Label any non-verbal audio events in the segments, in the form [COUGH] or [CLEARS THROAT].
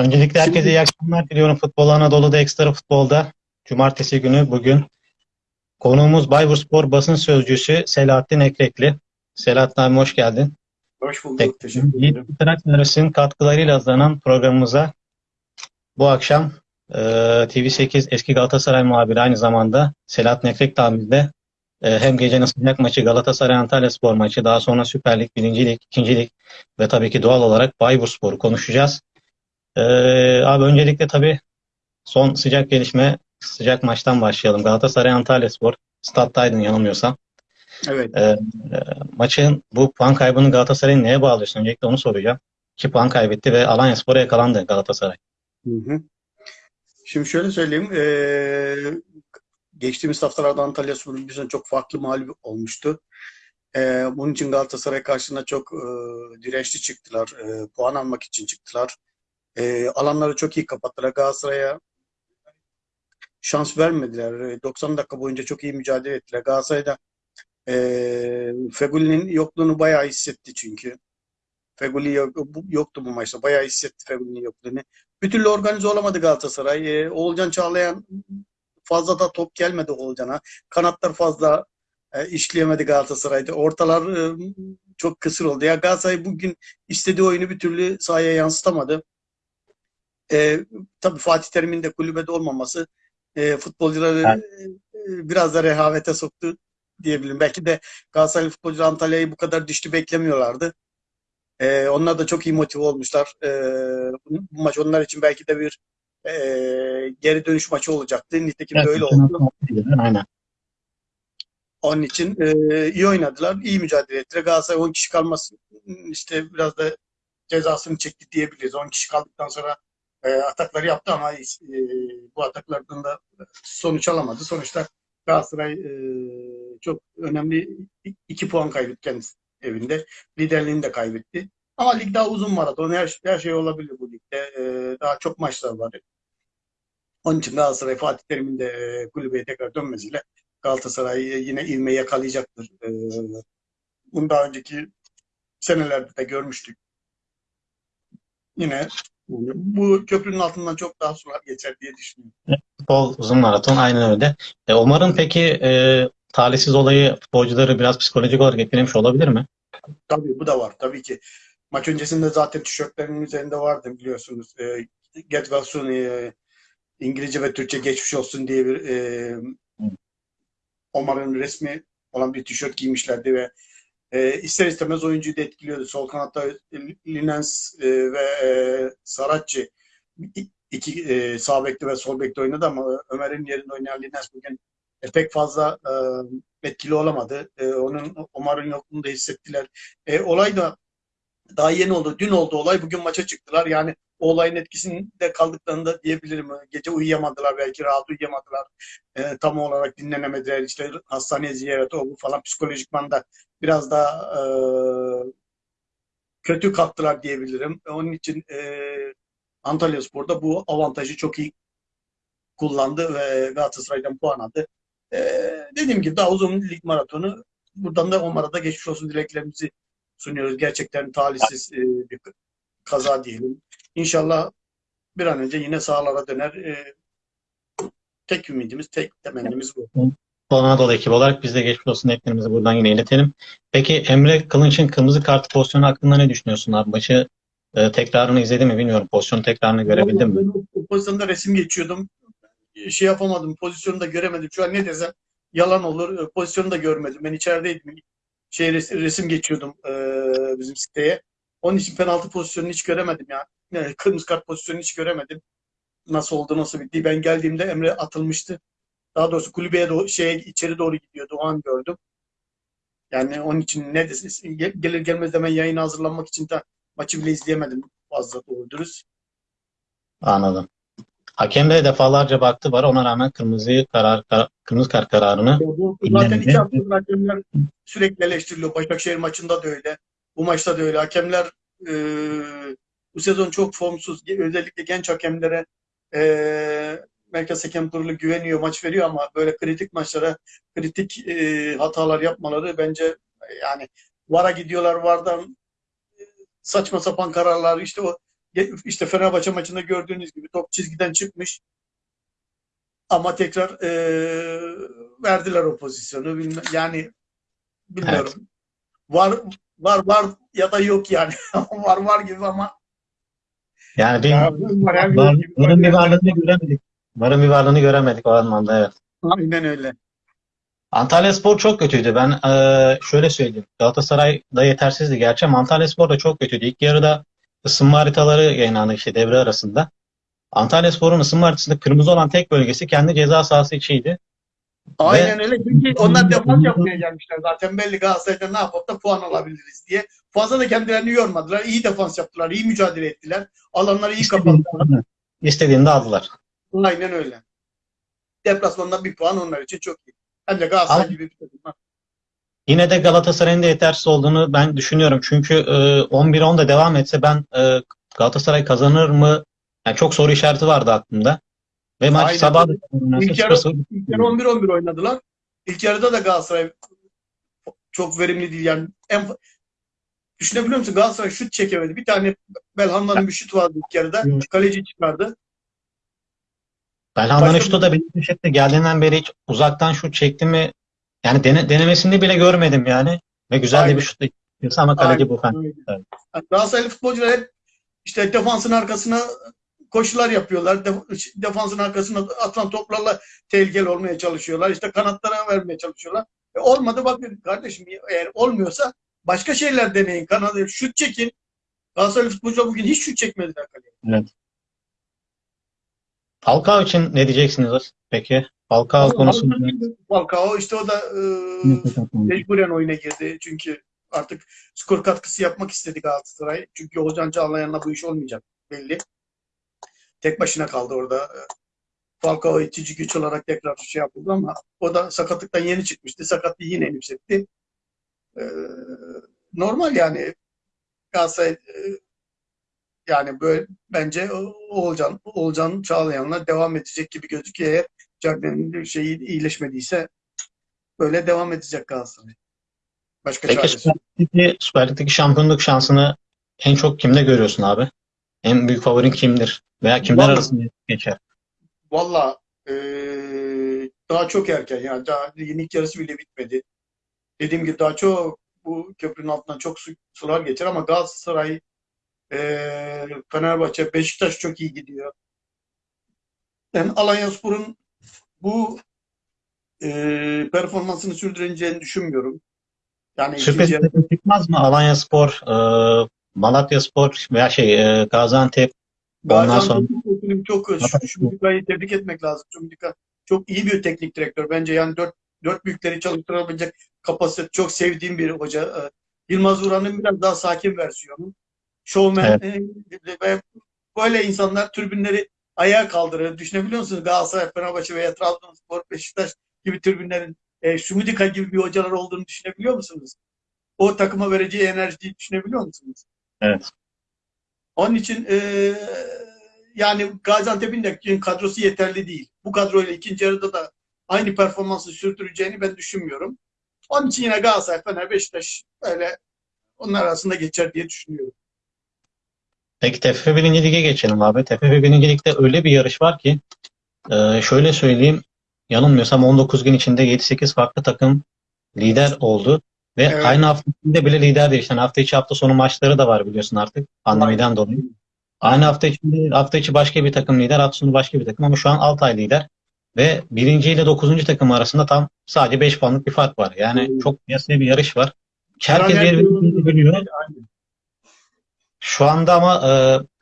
Öncelikle herkese Şimdi- iyi akşamlar diliyorum. Futbol Anadolu'da Ekstra Futbol'da Cumartesi günü bugün konuğumuz Bayburspor basın sözcüsü Selahattin Ekrekli. Selahattin abi hoş geldin. Hoş bulduk. Tek- Teşekkür Yiğit ederim. Trakneros'un katkılarıyla hazırlanan programımıza bu akşam e, TV8 eski Galatasaray muhabiri aynı zamanda Selahattin Ekrekli abimizle e, hem gecenin sıcak maçı Galatasaray Antalya Spor maçı daha sonra Süper Lig, 1. Lig, 2. Lig ve tabii ki doğal olarak Bayburspor'u konuşacağız. E, abi öncelikle tabii son sıcak gelişme sıcak maçtan başlayalım. Galatasaray Antalya Spor stadtaydın yanılmıyorsam. Evet. E, e, maçın bu puan kaybını Galatasaray'ın neye bağlıyorsun? Öncelikle onu soracağım. 2 puan kaybetti ve Alanyaspor'a yakalandı Galatasaray. Hı hı. Şimdi şöyle söyleyeyim. eee, geçtiğimiz haftalarda Antalya Spor'un bir sene çok farklı mağlup olmuştu. Eee, bunun için Galatasaray karşısında çok eee, dirençli çıktılar. Eee, puan almak için çıktılar. Eee, alanları çok iyi kapattılar. Galatasaray'a şans vermediler. Eee, 90 dakika boyunca çok iyi mücadele ettiler. Galatasaray'da eee Fegüli'nin yokluğunu bayağı hissetti çünkü. Feguli yoktu bu maçta. Bayağı hissetti Fegüli'nin yokluğunu. Bir türlü organize olamadı Galatasaray. Ee, Oğulcan Çağlayan fazla da top gelmedi Oğulcan'a. Kanatlar fazla e, işleyemedi Galatasaray'da. Ortalar e, çok kısır oldu. Ya Galatasaray bugün istediği oyunu bir türlü sahaya yansıtamadı. E, tabii Fatih Terim'in de kulübede olmaması e, futbolcuları Evet. e, biraz da rehavete soktu diyebilirim. Belki de Galatasaray futbolcuları Antalya'yı bu kadar düştü beklemiyorlardı. Ee, onlar da çok iyi motive olmuşlar. Ee, bu, bu maç onlar için belki de bir e, geri dönüş maçı olacaktı. Nitekim de öyle oldu. Aynen. Onun için e, iyi oynadılar, iyi mücadele ettiler. Galatasaray 10 kişi kalması işte biraz da cezasını çekti diyebiliriz. 10 kişi kaldıktan sonra e, atakları yaptı ama e, bu ataklardan da sonuç alamadı. Sonuçta Galatasaray e, çok önemli 2 puan kaybetti kendisi evinde. Liderliğini de kaybetti. Ama lig daha uzun maraton. Her, her şey olabilir bu ligde. E, daha çok maçlar var. Onun için Galatasaray Fatih Terim'in de e, kulübeye tekrar dönmesiyle Galatasaray yine ivmeyi yakalayacaktır. E, bunu daha önceki senelerde de görmüştük. Yine yani bu köprünün altından çok daha sular geçer diye düşünüyorum. Futbol uzun maraton aynen öyle. E, Umar'ın peki e, talihsiz olayı futbolcuları biraz psikolojik olarak etkilemiş olabilir mi? Tabii bu da var. Tabii ki maç öncesinde zaten tişörtlerin üzerinde vardı biliyorsunuz. E, Get well soon, e, İngilizce ve Türkçe geçmiş olsun diye bir e, Omar'ın resmi olan bir tişört giymişlerdi ve e, ister istemez oyuncuyu da etkiliyordu. Sol kanatta Linens e, ve e, Saratçı iki e, sağ bekte ve sol bekte oynadı ama Ömer'in yerinde oynayan Linens bugün e, pek fazla e, etkili olamadı. E, onun Omar'ın yokluğunu da hissettiler. E, olay da daha yeni oldu. Dün oldu olay. Bugün maça çıktılar. Yani o olayın etkisinde kaldıklarında diyebilirim. Gece uyuyamadılar belki rahat uyuyamadılar. E, tam olarak dinlenemediler. İşte hastaneye ziyaret o bu falan psikolojikman da biraz daha e, kötü kalktılar diyebilirim. Onun için e, Antalya Spor'da bu avantajı çok iyi kullandı ve Galatasaray'dan puan aldı. E, dediğim gibi daha uzun lig maratonu. Buradan da Omar'a da geçmiş olsun dileklerimizi sunuyoruz. Gerçekten talihsiz e, bir kaza diyelim. İnşallah bir an önce yine sahalara döner. E, tek ümidimiz, tek temennimiz bu. Anadolu ekibi olarak biz de geçmiş olsun dileklerimizi buradan yine iletelim. Peki Emre Kılınç'ın kırmızı kart pozisyonu hakkında ne düşünüyorsun abi? Maçı e, tekrarını izledin mi bilmiyorum. Pozisyonun tekrarını görebildin mi? Ben o- pozisyonda resim geçiyordum. Şey yapamadım, pozisyonu da göremedim. Şu an ne desem yalan olur. E, Pozisyonu da görmedim. Ben içerideydim. Şey res- resim geçiyordum e, bizim siteye. Onun için penaltı pozisyonunu hiç göremedim ya. Yani kırmızı kart pozisyonunu hiç göremedim. Nasıl oldu, nasıl bitti. Ben geldiğimde Emre atılmıştı. Daha doğrusu kulübeye doğru, şeye içeri doğru gidiyordu. O an gördüm. Yani onun için ne desin gelir gelmez hemen yayına hazırlanmak için de maçı bile izleyemedim fazla doğru dürüst. Anladım. Hakem de defalarca baktı var. Ona rağmen kırmızı karar, kar- kırmızı kart kararını zaten iki haftadır hakemler sürekli eleştiriliyor. Başakşehir maçında da öyle. Bu maçta da öyle. Hakemler e, bu sezon çok formsuz. Özellikle genç hakemlere e, Merkez Hakem Kurulu güveniyor, maç veriyor ama böyle kritik maçlara kritik e, hatalar yapmaları bence e, yani VAR'a gidiyorlar. VAR'dan e, saçma sapan kararlar işte o işte Fenerbahçe maçında gördüğünüz gibi top çizgiden çıkmış. Ama tekrar eee, verdiler o pozisyonu. Yani bilmiyorum. Var var var ya da yok yani. [LAUGHS] var var gibi ama Yani bir ya, var var, gibi. varın bir varlığını göremedik. Varın bir varlığını göremedik o anlamda evet. Aynen öyle. Antalyaspor çok kötüydü. Ben eee, şöyle söyleyeyim. Galatasaray da yetersizdi gerçi ama Antalyaspor da çok kötüydü. İlk yarıda ısınma haritaları yayınlandı işte devre arasında. Antalyaspor'un ısınma haritasında kırmızı olan tek bölgesi kendi ceza sahası içiydi. Aynen öyle. Çünkü onlar defans yapmaya gelmişler zaten. Belli Galatasaray'da ne yapıp da puan alabiliriz diye. Fazla da kendilerini yormadılar. İyi defans yaptılar. iyi mücadele ettiler. Alanları iyi kapattılar. İstediğinde, aldılar. Aynen öyle. Deplasmanda bir puan onlar için çok iyi. Hem de Galatasaray Ama- gibi bir takım. Yine de Galatasaray'ın da yetersiz olduğunu ben düşünüyorum. Çünkü e, 11-10'da devam etse ben e, Galatasaray kazanır mı? Yani çok soru işareti vardı aklımda. Ve maç Aynen. sabah İlk yarı, 0-0 ilk yarı 11-11 oynadılar. İlk yarıda da Galatasaray çok verimli değil. Yani en, düşünebiliyor musun? Galatasaray şut çekemedi. Bir tane Belhanda'nın bir şut vardı ilk yarıda. Kaleci çıkardı. Belhanda'nın şutu da benim köşede geldiğinden beri hiç uzaktan şut çekti mi? Yani dene, denemesini bile görmedim yani. Ve güzel de Aynen. bir şut ama kaleci bu fen. Aynen. Yani Galatasaraylı futbolcular hep işte defansın arkasına koşular yapıyorlar. Def- defansın arkasına atılan toplarla tehlikeli olmaya çalışıyorlar. İşte kanatlara vermeye çalışıyorlar. E olmadı bakın kardeşim eğer olmuyorsa başka şeyler deneyin. Kanadı şut çekin. Galatasaraylı futbolcular bugün hiç şut çekmediler kaleye. Falcao için ne diyeceksiniz peki? Falcao konusunda Falcao işte o da e, mecburen oyuna girdi. Çünkü artık skor katkısı yapmak istedi Galatasaray. Çünkü Ozan Çağlayan'la bu iş olmayacak belli. Tek başına kaldı orada. Falcao itici güç olarak tekrar şey yapıldı ama o da sakatlıktan yeni çıkmıştı. Sakatlığı yine yükseltti. Ee, normal yani Galatasaray e, yani böyle bence Oğulcan, Oğulcan Çağlayan'la devam edecek gibi gözüküyor. Eğer Cagney'in şeyi iyileşmediyse böyle devam edecek Galatasaray. Başka Peki. Süper Lig'deki, Süper Lig'deki şampiyonluk şansını en çok kimde görüyorsun abi? En büyük favorin kimdir? Veya kimler Vallahi- arasında geçer? Valla eee, daha çok erken yani daha ilk yarısı bile bitmedi. Dediğim gibi daha çok bu köprünün altından çok su- sular geçer ama Galatasaray, eee Fenerbahçe, Beşiktaş çok iyi gidiyor. Ben Alanyaspor'un bu eee performansını sürdüreceğini düşünmüyorum. Yani ikinci yarı- çıkmaz mı? Alanyaspor, e, Malatyaspor veya şey e, Gaziantep Ondan Gaziantep sonra- çok Şumdika'yı tebrik etmek lazım. Şumdika çok iyi bir teknik direktör. Bence yani dört, dört büyükleri çalıştırabilecek kapasite çok sevdiğim bir hoca. Ee, Yılmaz Vuran'ın biraz daha sakin versiyonu. Showman e, ve böyle insanlar tribünleri ayağa kaldırır. Düşünebiliyor musunuz? Galatasaray, Fenerbahçe veya Trabzonspor, Beşiktaş gibi tribünlerin e, gibi bir hocalar olduğunu düşünebiliyor musunuz? O takıma vereceği enerjiyi düşünebiliyor musunuz? Evet. Onun için eee, yani Gaziantep'in de kadrosu yeterli değil. Bu kadroyla ikinci yarıda da aynı performansı sürdüreceğini ben düşünmüyorum. Onun için yine Galatasaray, Fener, Beşiktaş öyle onlar arasında geçer diye düşünüyorum. Peki TFF 1. Lig'e geçelim abi. TFF 1. Lig'de öyle bir yarış var ki e, şöyle söyleyeyim yanılmıyorsam 19 gün içinde 7-8 farklı takım lider oldu. Ve Evet. aynı hafta içinde bile lider değişti. Yani hafta içi hafta sonu maçları da var biliyorsun artık pandemiden dolayı. Aynı hafta içinde hafta içi başka bir takım lider, hafta sonu başka bir takım ama şu an Altay lider. Ve birinci ile dokuzuncu takım arasında tam sadece 5 puanlık bir fark var. Yani Evet. çok kıyasıya bir yarış var. Herkes birbirini biliyor. Aynen. Şu anda ama e,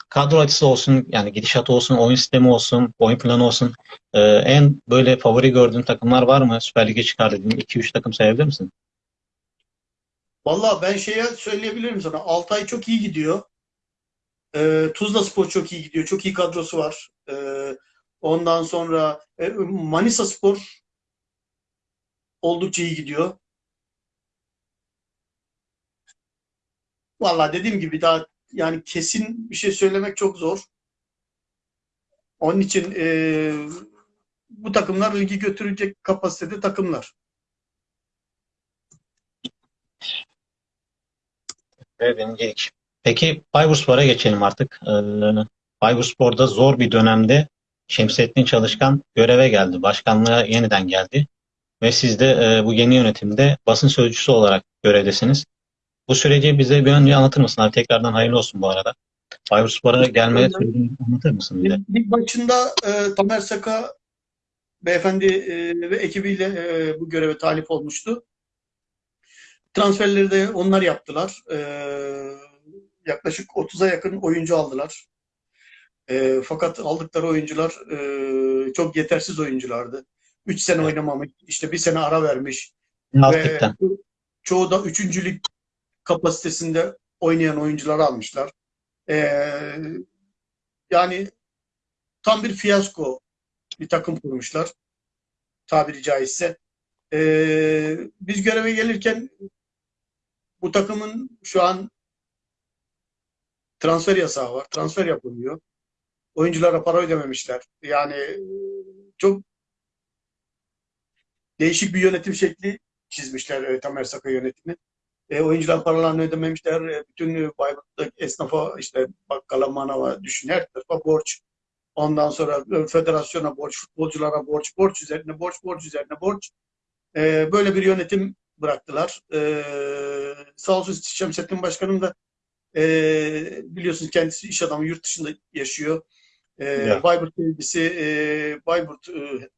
kadro açısı olsun, yani gidişat olsun, oyun sistemi olsun, oyun planı olsun. e, en böyle favori gördüğün takımlar var mı? Süper Lig'e çıkar dediğin 2-3 takım sayabilir misin? Vallahi ben şeye söyleyebilirim sana. Altay çok iyi gidiyor. Ee, Tuzla Spor çok iyi gidiyor. Çok iyi kadrosu var. Ee, ondan sonra e, Manisa Spor oldukça iyi gidiyor. Vallahi dediğim gibi daha yani kesin bir şey söylemek çok zor. Onun için e, bu takımlar ligi götürecek kapasitede takımlar. Evet, birincilik. Peki Bayburtspor'a geçelim artık. Ee, Bayburtspor'da zor bir dönemde Şemsettin Çalışkan göreve geldi. Başkanlığa yeniden geldi. Ve siz de e, bu yeni yönetimde basın sözcüsü olarak görevdesiniz. Bu süreci bize bir önce anlatır mısın abi? Tekrardan hayırlı olsun bu arada. Bayburtspor'a gelme Öyle. sürecini anlatır mısın bize? Lig başında e, Tamer Saka beyefendi e, ve ekibiyle e, bu göreve talip olmuştu. Transferleri de onlar yaptılar. E, yaklaşık 30'a yakın oyuncu aldılar. E, fakat aldıkları oyuncular e, çok yetersiz oyunculardı. 3 sene oynamamış, işte bir sene ara vermiş. Alt Ve çoğu da üçüncülük kapasitesinde oynayan oyuncuları almışlar. Ee, yani tam bir fiyasko bir takım kurmuşlar. Tabiri caizse. Ee, biz göreve gelirken bu takımın şu an transfer yasağı var. Transfer yapılmıyor. Oyunculara para ödememişler. Yani çok değişik bir yönetim şekli çizmişler e, Tamer Saka yönetimi. E, oyuncular paralarını ödememişler. E, bütün e, Bayburt'taki esnafa işte bakkala, manava düşün her tarafa borç. Ondan sonra e, federasyona borç, futbolculara borç, borç üzerine borç, borç üzerine borç. E, böyle bir yönetim bıraktılar. E, sağ olsun Şemsettin Başkanım da e, biliyorsunuz kendisi iş adamı yurt dışında yaşıyor. E, Ya. Bayburt sevgisi, e, Bayburt e,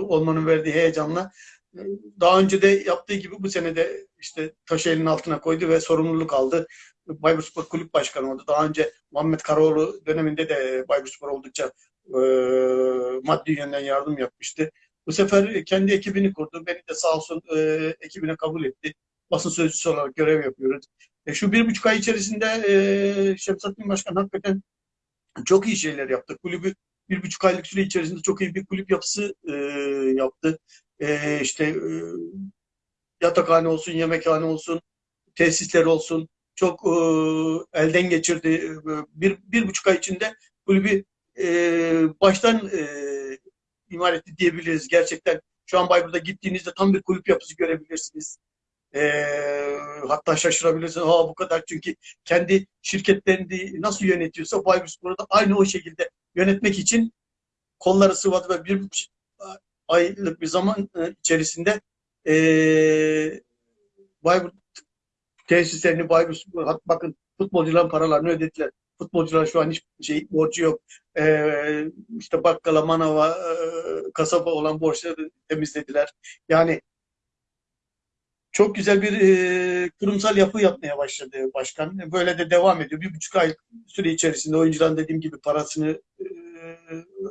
olmanın verdiği heyecanla e, daha önce de yaptığı gibi bu sene de işte taşı elinin altına koydu ve sorumluluk aldı. Bayburtspor Kulüp Başkanı oldu. Daha önce Muhammed Karaoğlu döneminde de Bayburtspor oldukça e, maddi yönden yardım yapmıştı. Bu sefer kendi ekibini kurdu. Beni de sağ olsun e, ekibine kabul etti. Basın sözcüsü olarak görev yapıyoruz. E, şu bir buçuk ay içerisinde e, Şemsettin Başkan hakikaten çok iyi şeyler yaptı. Kulübü bir buçuk aylık süre içerisinde çok iyi bir kulüp yapısı e, yaptı. E, işte e, yatakhane olsun, yemekhane olsun, tesisler olsun çok e, elden geçirdi. E, Bir, bir buçuk ay içinde kulübü e, baştan e, imar etti diyebiliriz. Gerçekten şu an Bayburt'a gittiğinizde tam bir kulüp yapısı görebilirsiniz. E, hatta şaşırabilirsiniz. Ha bu kadar çünkü kendi şirketlerini nasıl yönetiyorsa Bayburtspor'u da aynı o şekilde yönetmek için kolları sıvadı ve bir aylık bir zaman e, içerisinde e, Bayburt tesislerini Bayburt bakın futbolcuların paralarını ödediler. Futbolcular şu an hiç şey borcu yok. E, işte bakkala, manava, e, kasaba olan borçları temizlediler. Yani çok güzel bir e, kurumsal yapı yapmaya başladı başkan. Böyle de devam ediyor. Bir buçuk ay süre içerisinde oyuncuların dediğim gibi parasını e,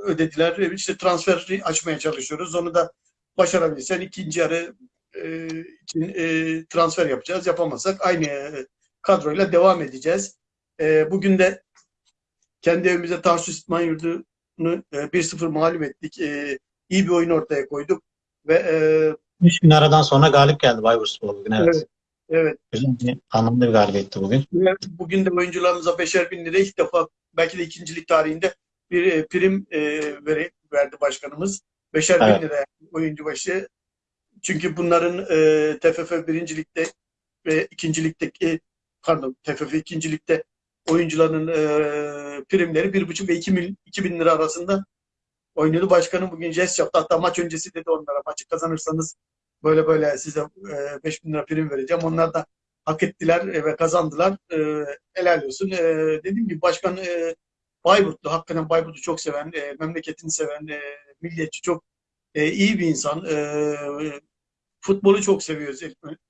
ödediler. E, İşte transferi açmaya çalışıyoruz. Onu da başarabilirsen ikinci yarı e, için e, transfer yapacağız. Yapamazsak aynı e, kadroyla devam edeceğiz. E, bugün de kendi evimize Tarsus İtman Yurdu'nu e, 1-0 mağlup ettik. E, iyi bir oyun ortaya koyduk. Ve e, 3 gün aradan sonra galip geldi Bayburtspor bugün. Evet. Evet. evet Güzel bir, anlamlı bir galibiyetti bugün. Bugün de oyuncularımıza beşer bin lira ilk defa belki de ikincilik tarihinde bir e, prim e, veri, verdi başkanımız. Beşer Evet. bin lira oyuncu başı. Çünkü bunların e, TFF birincilikte ve ikincilikteki pardon TFF ikincilikte oyuncuların e, primleri bir buçuk ve iki, mil, iki bin lira arasında oynuyordu. Başkanım bugün jest yaptı. Hatta maç öncesi dedi onlara maçı kazanırsanız böyle böyle size e, beş bin lira prim vereceğim. Onlar da hak ettiler ve kazandılar. E, helal olsun. E, dediğim gibi başkan e, Bayburtlu, hakikaten Bayburt'u çok seven, e, memleketini seven, e, milliyetçi çok e, iyi bir insan. E, futbolu çok seviyoruz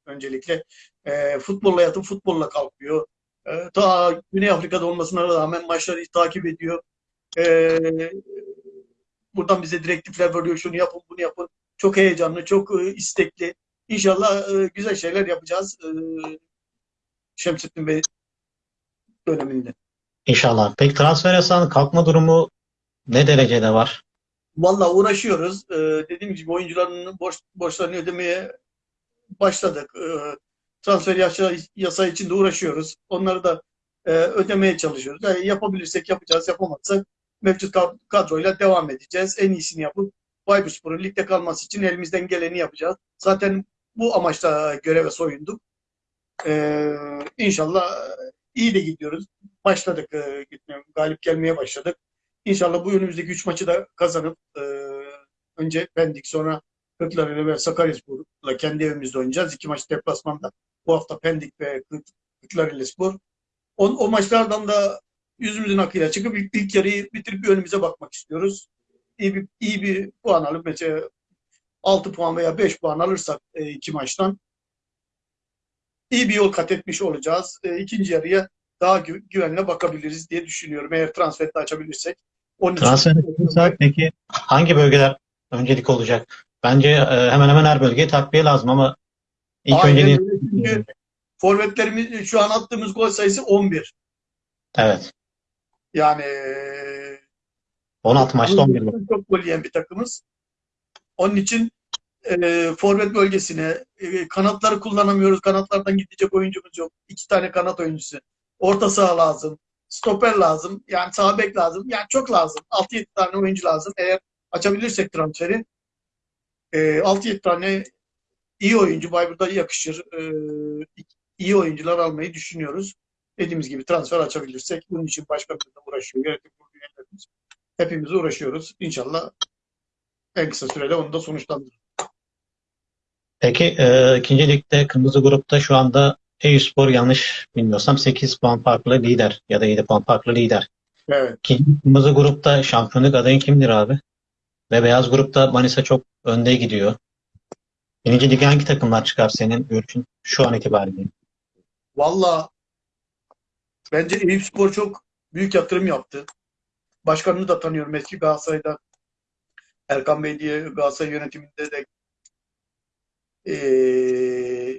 öncelikle. E, futbolla yatıp futbolla kalkıyor. E, ta Güney Afrika'da olmasına rağmen maçları takip ediyor. E, buradan bize direktifler veriyor. Şunu yapın, bunu yapın. Çok heyecanlı, çok e, istekli. İnşallah e, güzel şeyler yapacağız. E, Şemsettin Bey döneminde. İnşallah. Peki transfer yasağının kalkma durumu ne derecede var? Valla uğraşıyoruz. Ee, dediğim gibi oyuncuların borç, borçlarını ödemeye başladık. Ee, transfer yasa, yasa için de uğraşıyoruz. Onları da e, ödemeye çalışıyoruz. Yani yapabilirsek yapacağız, yapamazsak mevcut kad- kadroyla devam edeceğiz. En iyisini yapıp Bayburtspor'un ligde kalması için elimizden geleni yapacağız. Zaten bu amaçla göreve soyunduk. Ee, inşallah iyi de gidiyoruz. Başladık e, galip gelmeye başladık. İnşallah bu önümüzdeki 3 maçı da kazanıp e, önce Pendik sonra Kırklareli ve Sakaryaspor'la kendi evimizde oynayacağız. İki maç deplasmanda. Bu hafta Pendik ve Kırklareli Spor. O, o maçlardan da yüzümüzün akıyla çıkıp ilk, ilk yarıyı bitirip bir önümüze bakmak istiyoruz. İyi bir, iyi bir puan alıp mesela 6 puan veya 5 puan alırsak e, iki maçtan iyi bir yol kat etmiş olacağız. E, ikinci yarıya daha gü- güvenle bakabiliriz diye düşünüyorum. Eğer transferde açabilirsek. Onun Transfer peki hangi bölgeler öncelik olacak? Bence e, hemen hemen her bölgeye takviye lazım ama ilk Aynen öyle. Çünkü forvetlerimiz şu an attığımız gol sayısı 11. evet. Yani e, 16 maçta 11 gol. Çok gol yiyen bir takımız. Onun için e, forvet bölgesine e, kanatları kullanamıyoruz. Kanatlardan gidecek oyuncumuz yok. İki tane kanat oyuncusu. Orta saha lazım. Stoper lazım. Yani sağ bek lazım. Yani çok lazım. 6-7 tane oyuncu lazım. Eğer açabilirsek transferi e, 6-7 tane iyi oyuncu Bayburt'a yakışır. E, iyi oyuncular almayı düşünüyoruz. Dediğimiz gibi transfer açabilirsek bunun için başkanımız da uğraşıyor. Yönetim kurulu üyelerimiz. Hepimiz uğraşıyoruz. İnşallah en kısa sürede onu da sonuçlandırır. Peki e, ikinci ligde kırmızı grupta şu anda Eyüpspor yanlış bilmiyorsam 8 puan farklı lider ya da 7 puan farklı lider. Evet. Kırmızı grupta şampiyonluk adayın kimdir abi? Ve beyaz grupta Manisa çok önde gidiyor. Birinci lige hangi takımlar çıkar senin görüşün şu an itibariyle? Valla bence Eyüpspor çok büyük yatırım yaptı. Başkanını da tanıyorum eski Galatasaray'da. Erkan Bey diye Galatasaray yönetiminde de e,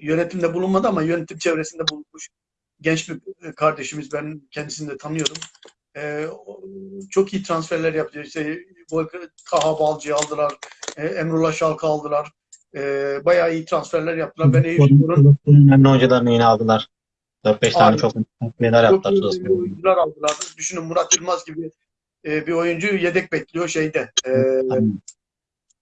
yönetimde bulunmadı ama yönetim çevresinde bulunmuş genç bir kardeşimiz. Ben kendisini de tanıyorum. E, çok iyi transferler yaptı. İşte Taha Balcı'yı aldılar. E, Emrullah Şalk'ı aldılar. E, bayağı iyi transferler yaptılar. Ben Eyüpspor'un önemli oyuncularını yine aldılar. 4-5 tane çok Çok yaptılar. Spor'a. oyuncular aldılar. Düşünün Murat Yılmaz gibi e, bir oyuncu yedek bekliyor şeyde. E.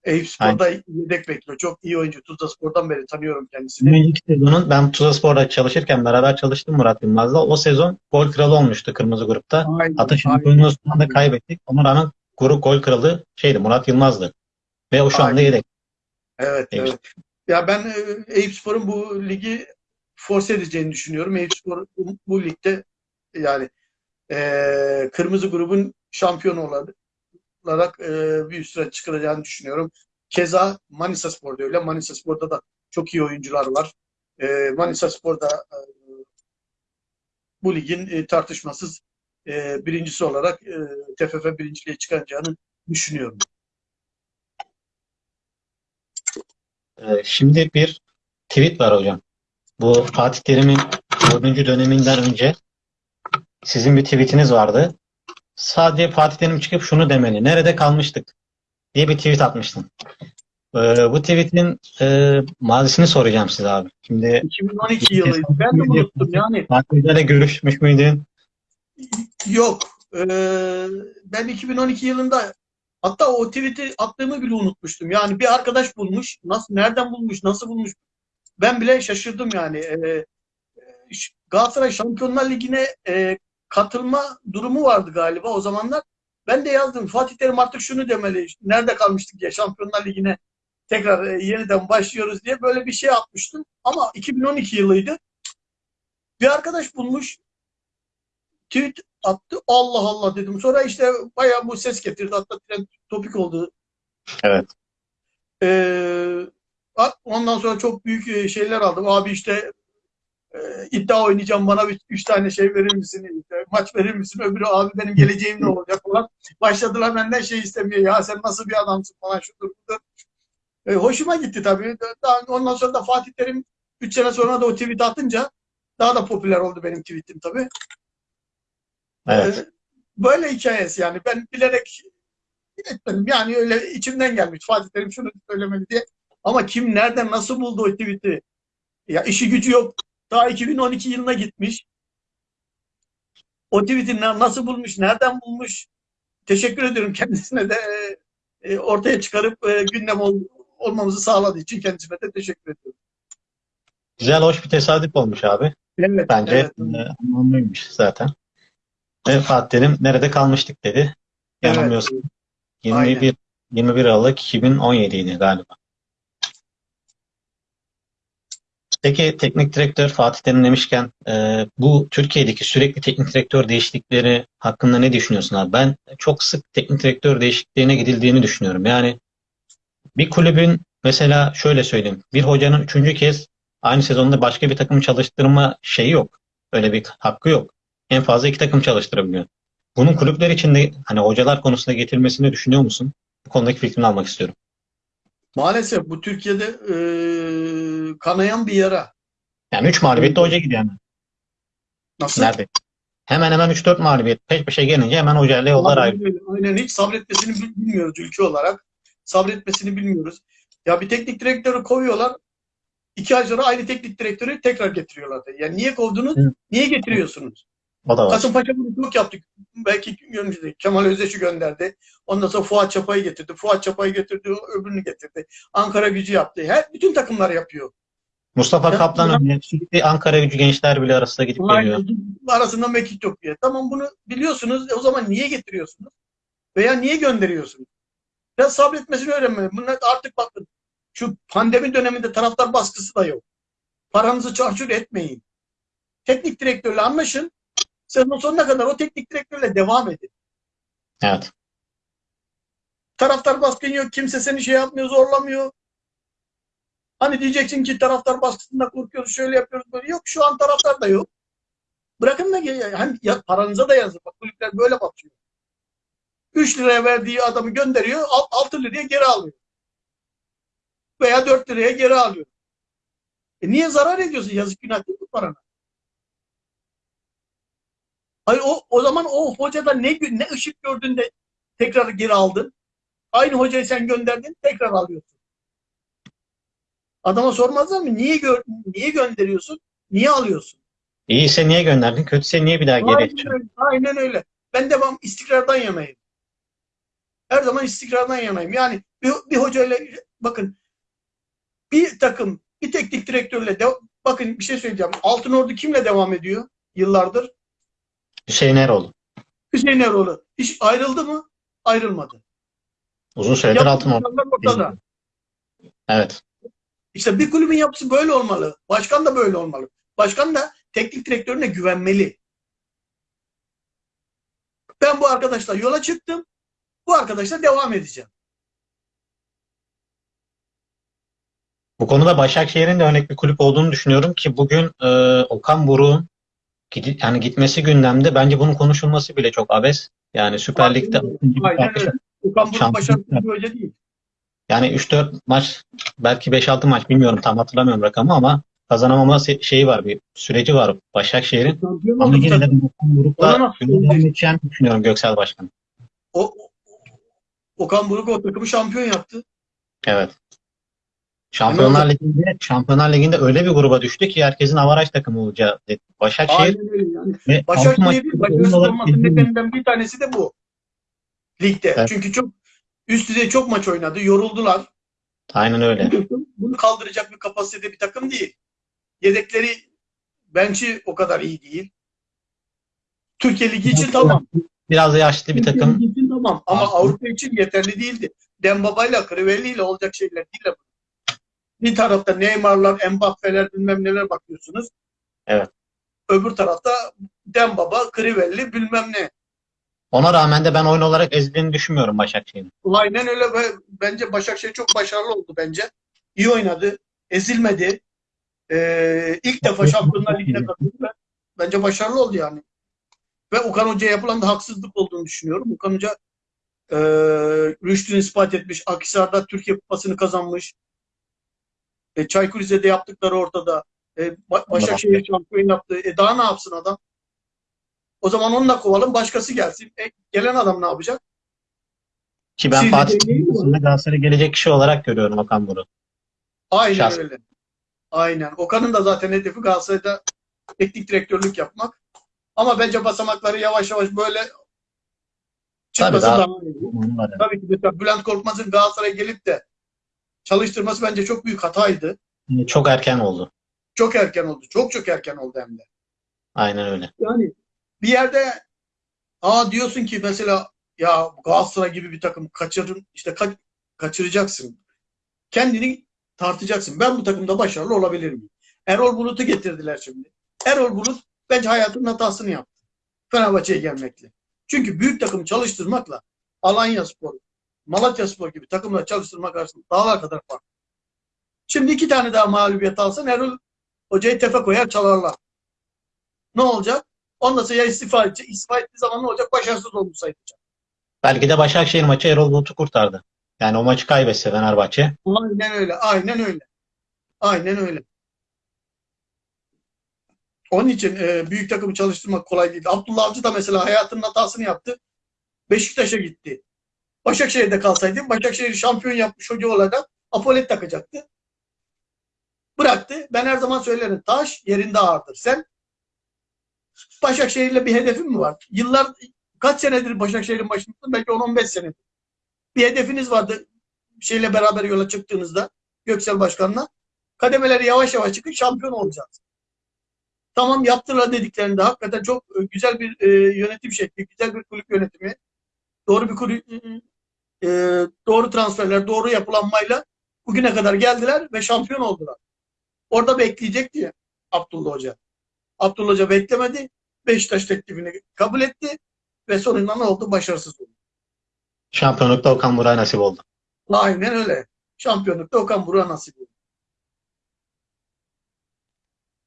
Eyüp Spor'da yedek bekliyor. Çok iyi oyuncu. Tuzla Spor'dan beri tanıyorum kendisini. Önceki sezonun ben Tuzla Spor'da çalışırken beraber çalıştım Murat Yılmaz'la. O sezon gol kralı olmuştu kırmızı grupta. Aynen, Hatta şampiyonluğu son anda kaybettik. Ona rağmen grup gol kralı şeydi Murat Yılmaz'dı. Ve o şu anda Aynen. yedek. Evet, evet. Ya ben e, Eyüp Spor'un bu ligi force edeceğini düşünüyorum. Eyüp Spor bu, bu ligde yani e, kırmızı grubun şampiyonu olarak, e, bir üst sıra çıkaracağını düşünüyorum. Keza Manisa Spor'da öyle. Manisa Spor'da da çok iyi oyuncular var. E, Manisa Spor'da e, bu ligin e, tartışmasız e, birincisi olarak e, TFF birinciliğe çıkacağını düşünüyorum. Ee, şimdi bir tweet var hocam. Bu Fatih Terim'in 4. döneminden önce sizin bir tweetiniz vardı. Sadece Fatih Terim çıkıp şunu demeli. Nerede kalmıştık? diye bir tweet atmıştın. Ee, bu tweetin e, mazisini soracağım size abi. Şimdi 2012 yılıydı. Ben de unuttum yani. Fatih Hoca'yla görüşmüş müydün? Yok. Ee, ben 2012 yılında hatta o tweet'i attığımı bile unutmuştum. Yani bir arkadaş bulmuş. Nasıl, nereden bulmuş, nasıl bulmuş? Ben bile şaşırdım yani. Ee, ş- Galatasaray Şampiyonlar Ligi'ne e, katılma durumu vardı galiba o zamanlar. Ben de yazdım. Fatih Terim artık şunu demeli. Nerede kalmıştık diye Şampiyonlar Ligi'ne tekrar e, yeniden başlıyoruz diye böyle bir şey atmıştım. Ama 2012 yılıydı. Bir arkadaş bulmuş. Tweet attı. Allah Allah dedim. Sonra işte bayağı bu ses getirdi. Hatta trend topik oldu. Evet. Ee, ondan sonra çok büyük e, şeyler aldım. Abi işte e, iddia oynayacağım bana bir, üç tane şey verir misin? Maç verir misin? Öbürü abi benim geleceğim ne olacak falan. Başladılar benden şey istemiyor. Ya sen nasıl bir adamsın falan şudur budur. E, hoşuma gitti tabii. Daha, ondan sonra da Fatih Terim 3 sene sonra da o tweet atınca daha da popüler oldu benim tweetim tabii. Evet. Ee, Böyle hikayesi yani. Ben bilerek etmedim. Yani öyle içimden gelmiş. Fatih Terim şunu söylemeli diye. Ama kim nereden nasıl buldu o tweet'i? Ya işi gücü yok. Daha 2012 yılına gitmiş. O tweet'i na- nasıl bulmuş, nereden bulmuş? Teşekkür ediyorum kendisine de e, e, ortaya çıkarıp e, gündem ol- olmamızı sağladığı için kendisine de teşekkür ediyorum. Güzel, hoş bir tesadüf olmuş abi. Evet, Bence evet. anlamlıymış zaten. Ve Fatih Terim nerede kalmıştık dedi. Evet. Yanılmıyorsam 21 21 Aralık 2017 idi galiba. Peki teknik direktör Fatih Terim demişken e, bu Türkiye'deki sürekli teknik direktör değişiklikleri hakkında ne düşünüyorsun abi? Ben çok sık teknik direktör değişikliğine gidildiğini düşünüyorum. Yani bir kulübün mesela şöyle söyleyeyim. Bir hocanın üçüncü kez aynı sezonda başka bir takım çalıştırma şeyi yok. Öyle bir hakkı yok. En fazla iki takım çalıştırabiliyor. Bunun kulüpler içinde hani hocalar konusunda getirilmesini düşünüyor musun? Bu konudaki fikrini almak istiyorum. Maalesef bu Türkiye'de e, kanayan bir yara. Yani 3 mağlubiyette hoca gidiyor hemen. Nasıl? Nerede? Hemen hemen 3-4 mağlubiyet peş peşe gelince hemen hocayla yollar ayrılıyor. Aynen hiç sabretmesini bil- bilmiyoruz ülke olarak. Sabretmesini bilmiyoruz. Ya bir teknik direktörü kovuyorlar. iki ay sonra aynı teknik direktörü tekrar getiriyorlar. Yani niye kovdunuz? Hı. Niye getiriyorsunuz? O da var. Kasımpaşa yaptık. Belki yönetici Kemal Özdeş'i gönderdi. Ondan sonra Fuat Çapay'ı getirdi. Fuat Çapay'ı getirdi, öbürünü getirdi. Ankara gücü yaptı. Her bütün takımlar yapıyor. Mustafa Ya- Kaplan'ın sürekli Ankara gücü gençler bile arasında gidip geliyor. Arasında mekik yok diye. Tamam bunu biliyorsunuz. E o zaman niye getiriyorsunuz? Veya niye gönderiyorsunuz? Biraz sabretmesini öğrenmeli. Bunlar artık bakın. Şu pandemi döneminde taraftar baskısı da yok. Paranızı çarçur etmeyin. Teknik direktörle anlaşın. Sezon sonuna kadar o teknik direktörle devam edin. Evet. Taraftar baskın yok. Kimse seni şey yapmıyor, zorlamıyor. Hani diyeceksin ki taraftar baskısında korkuyoruz, şöyle yapıyoruz, böyle. Yok şu an taraftar da yok. Bırakın da hem ya, paranıza da yazın. Bak kulüpler böyle batıyor. 3 liraya verdiği adamı gönderiyor, 6 liraya geri alıyor. Veya 4 liraya geri alıyor. E niye zarar ediyorsun? Yazık günah değil mi parana? Hayır o, o zaman o hocada ne gö- ne ışık gördün de tekrar geri aldın. Aynı hocayı sen gönderdin, tekrar alıyorsun. Adama sormazlar mı? Niye gör, niye gönderiyorsun? Niye alıyorsun? İyiyse niye gönderdin? Kötüyse niye bir daha geri öyle. Aynen öyle. Ben devam istikrardan yanayım. Her zaman istikrardan yanayım. Yani bir, bir hocayla bakın bir takım bir teknik direktörle de, bakın bir şey söyleyeceğim. Altın Ordu kimle devam ediyor yıllardır? Hüseyin Eroğlu. Hüseyin Eroğlu. Hiç ayrıldı mı? Ayrılmadı. Uzun süredir altın ortada. Evet. İşte bir kulübün yapısı böyle olmalı. Başkan da böyle olmalı. Başkan da teknik direktörüne güvenmeli. Ben bu arkadaşla yola çıktım. Bu arkadaşla devam edeceğim. Bu konuda Başakşehir'in de örnek bir kulüp olduğunu düşünüyorum ki bugün e, Okan Buruk'un yani gitmesi gündemde. Bence bunun konuşulması bile çok abes. Yani Süper Lig'de Aynen öyle. Okan Buruk bir hoca değil. Yani 3-4 maç belki 5-6 maç bilmiyorum tam hatırlamıyorum rakamı ama kazanamama şeyi var bir süreci var Başakşehir'in. Ama yine de. Okan Buruk'la edeceğini düşünüyorum Göksel Başkan. O- Okan Buruk o takımı şampiyon yaptı. Evet. Şampiyonlar Ligi'nde Şampiyonlar Ligi'nde öyle bir gruba düştü ki herkesin avaraj takımı olacağı dedi. Başakşehir yani. ve Başakşehir'in başarısız olmasının nedeninden bir tanesi de bu. Ligde. Evet. Çünkü çok üst düzey çok maç oynadı. Yoruldular. Aynen öyle. Bunu kaldıracak bir kapasitede bir takım değil. Yedekleri bench'i o kadar iyi değil. Türkiye Ligi için tamam. Biraz yaşlı bir Türkiye takım. Ligi için tamam. Ama Avrupa için yeterli değildi. Dembaba'yla, Crivelli'yle olacak şeyler değil. Bir tarafta Neymar'lar, Mbappe'ler bilmem neler bakıyorsunuz. Evet. Öbür tarafta Dembaba, Crivelli bilmem ne. Ona rağmen de ben oyun olarak ezildiğini düşünmüyorum Başakşehir'in. Aynen öyle bence Başakşehir çok başarılı oldu bence. İyi oynadı. Ezilmedi. Ee, ilk defa Şampiyonlar Ligi'ne katıldı. Bence başarılı oldu yani. Ve Okan Hoca'ya yapılan da haksızlık olduğunu düşünüyorum. Okan Hoca e, rüştünü ispat etmiş. Akhisar'da Türkiye Kupası'nı kazanmış. E, Çaykur Rize'de yaptıkları ortada. E, Ba- Başakşehir şampiyon yaptı. E, daha ne yapsın adam? O zaman onunla kovalım. Başkası gelsin. E, gelen adam ne yapacak? Ki ben Siz Fatih konusunda Galatasaray'a gelecek kişi olarak görüyorum Okan Buruk. Aynen Şahsen. öyle. Aynen. Okan'ın da zaten hedefi Galatasaray'da teknik direktörlük yapmak. Ama bence basamakları yavaş yavaş böyle çıkması daha- daha. Onu var yani. Tabii ki mesela Bülent Korkmaz'ın Galatasaray'a gelip de çalıştırması bence çok büyük hataydı. Çok erken oldu. Çok erken oldu. Çok çok erken oldu hem de. Aynen öyle. Yani bir yerde aa diyorsun ki mesela ya Galatasaray gibi bir takım kaçırın işte ka- kaçıracaksın. Kendini tartacaksın. Ben bu takımda başarılı olabilir miyim? Erol Bulut'u getirdiler şimdi. Erol Bulut bence hayatının hatasını yaptı. Fenerbahçe'ye gelmekle. Çünkü büyük takım çalıştırmakla Alanya Spor, Malatya Spor gibi takımla çalıştırmak arasında dağlar kadar fark. Şimdi iki tane daha mağlubiyet alsan Erol Hoca'yı tefe koyar çalarlar. Ne olacak? Ondan sonra ya istifa edecek. İstifa ettiği zaman ne olacak? Başarısız olmuş sayılacak. Belki de Başakşehir maçı Erol Bulut'u kurtardı. Yani o maçı kaybetse Fenerbahçe. Aynen öyle. Aynen öyle. Aynen öyle. Onun için e, büyük takımı çalıştırmak kolay değil. Abdullah Avcı da mesela hayatının hatasını yaptı. Beşiktaş'a gitti. Başakşehir'de kalsaydı Başakşehir şampiyon yapmış hoca olarak apolet takacaktı. Bıraktı. Ben her zaman söylerim. Taş yerinde ağırdır. Sen Başakşehir'le bir hedefin mi var? Yıllar kaç senedir Başakşehir'in başındasın? Belki 10-15 senedir. Bir hedefiniz vardı şeyle beraber yola çıktığınızda Göksel Başkan'la. Kademeleri yavaş yavaş çıkıp şampiyon olacağız. Tamam yaptılar dediklerinde hakikaten çok e, güzel bir e, yönetim şekli, güzel bir kulüp yönetimi, doğru bir kulüp, e, doğru transferler, doğru yapılanmayla bugüne kadar geldiler ve şampiyon oldular. Orada bekleyecekti ya Abdullah Hoca. Abdullah Hoca beklemedi. Beşiktaş teklifini kabul etti ve sonunda ne oldu? Başarısız oldu. Şampiyonlukta Okan Burak'a nasip oldu. Aynen öyle. Şampiyonlukta Okan Buruk'a nasip oldu.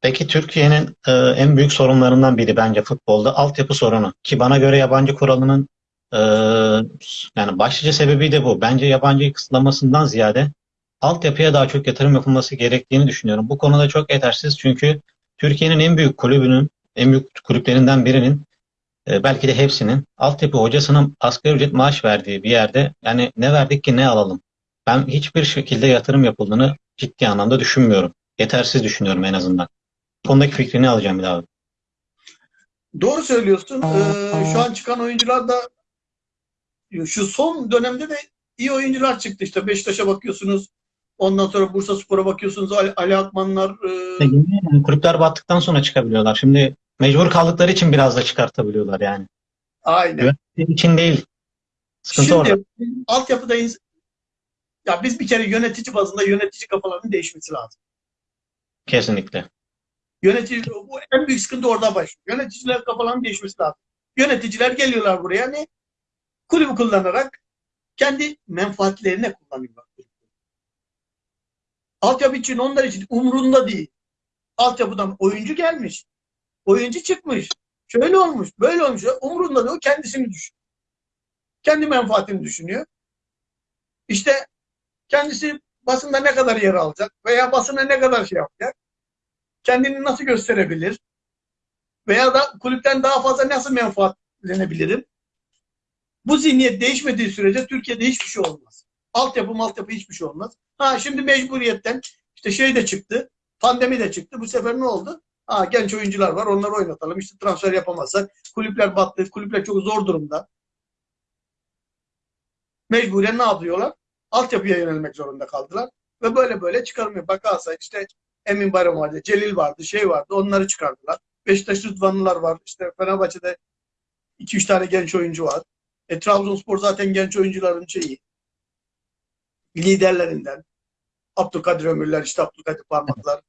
Peki Türkiye'nin e, en büyük sorunlarından biri bence futbolda altyapı sorunu. Ki bana göre yabancı kuralının e, yani başlıca sebebi de bu. Bence yabancı kısıtlamasından ziyade altyapıya daha çok yatırım yapılması gerektiğini düşünüyorum. Bu konuda çok yetersiz çünkü Türkiye'nin en büyük kulübünün, en büyük kulüplerinden birinin e, belki de hepsinin altyapı hocasının asgari ücret maaş verdiği bir yerde yani ne verdik ki ne alalım? Ben hiçbir şekilde yatırım yapıldığını ciddi anlamda düşünmüyorum. Yetersiz düşünüyorum en azından. Bu konudaki fikrini alacağım bir daha. Doğru söylüyorsun. Ee, şu an çıkan oyuncular da şu son dönemde de iyi oyuncular çıktı. İşte Beşiktaş'a bakıyorsunuz. Ondan sonra Bursa Spor'a bakıyorsunuz. Ali, Ali Akmanlar. e, Yani kulüpler battıktan sonra çıkabiliyorlar. Şimdi mecbur kaldıkları için biraz da çıkartabiliyorlar yani. aynen. Yönetim için değil. Sıkıntı Şimdi orada. altyapıda ya biz bir kere yönetici bazında yönetici kafalarının değişmesi lazım. Kesinlikle. Yönetici bu en büyük sıkıntı orada başlıyor. Yöneticiler kafalarının değişmesi lazım. Yöneticiler geliyorlar buraya ne? Kulübü kullanarak kendi menfaatlerine kullanıyorlar. Altyapı için onlar için umrunda değil. Altyapıdan oyuncu gelmiş. Oyuncu çıkmış. Şöyle olmuş, böyle olmuş. Umrunda değil. O kendisini düşünüyor. Kendi menfaatini düşünüyor. İşte kendisi basında ne kadar yer alacak veya basına ne kadar şey yapacak. Kendini nasıl gösterebilir? Veya da kulüpten daha fazla nasıl menfaatlenebilirim? Bu zihniyet değişmediği sürece Türkiye'de hiçbir şey olmaz. Altyapı maltyapı hiçbir şey olmaz. Ha şimdi mecburiyetten işte şey de çıktı. Pandemi de çıktı. Bu sefer ne oldu? Ha genç oyuncular var. Onları oynatalım. İşte transfer yapamazsak. Kulüpler battı. Kulüpler çok zor durumda. Mecburen ne yapıyorlar? Altyapıya yönelmek zorunda kaldılar. Ve böyle böyle çıkarmıyor. Bak Galatasaray işte Emin Bayram vardı. Celil vardı. Şey vardı. Onları çıkardılar. Beşiktaş Rıdvanlılar var. İşte Fenerbahçe'de 2-3 tane genç oyuncu var. E, Trabzonspor zaten genç oyuncuların şeyi. Liderlerinden. Abdülkadir Ömürler, işte Abdülkadir Parmaklar.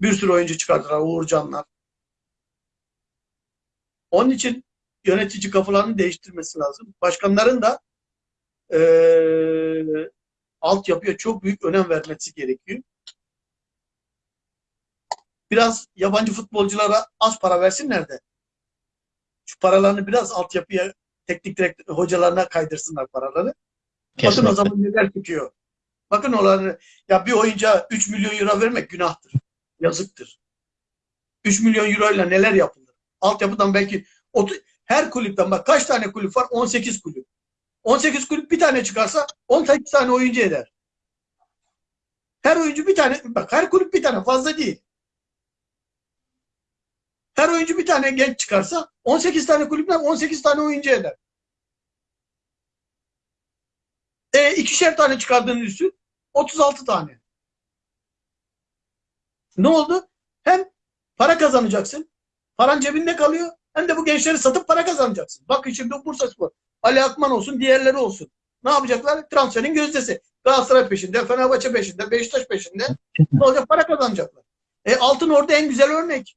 Bir sürü oyuncu çıkardılar. Uğurcanlar. Onun için yönetici kafalarını değiştirmesi lazım. Başkanların da eee altyapıya çok büyük önem vermesi gerekiyor. Biraz yabancı futbolculara az para versinler de şu paralarını biraz altyapıya teknik direktör hocalarına kaydırsınlar paraları. Bakın o Kesinlikle. zaman neler çıkıyor. Bakın olanı ya bir oyuncuya 3 milyon euro vermek günahtır. Yazıktır. 3 milyon euro ile neler yapılır? Altyapıdan belki her kulüpten bak kaç tane kulüp var? 18 kulüp. 18 kulüp bir tane çıkarsa 18 tane oyuncu eder. Her oyuncu bir tane bak her kulüp bir tane fazla değil. Her oyuncu bir tane genç çıkarsa 18 tane kulüpten 18 tane oyuncu eder. E ikişer tane çıkardığını düşün. 36 tane. Ne oldu? Hem para kazanacaksın. Paran cebinde kalıyor. Hem de bu gençleri satıp para kazanacaksın. Bakın şimdi Bursa Spor. Ali Akman olsun, diğerleri olsun. Ne yapacaklar? Transferin gözdesi. Galatasaray peşinde, Fenerbahçe peşinde, Beşiktaş peşinde. Ne olacak? Para kazanacaklar. E, Altın Ordu en güzel örnek.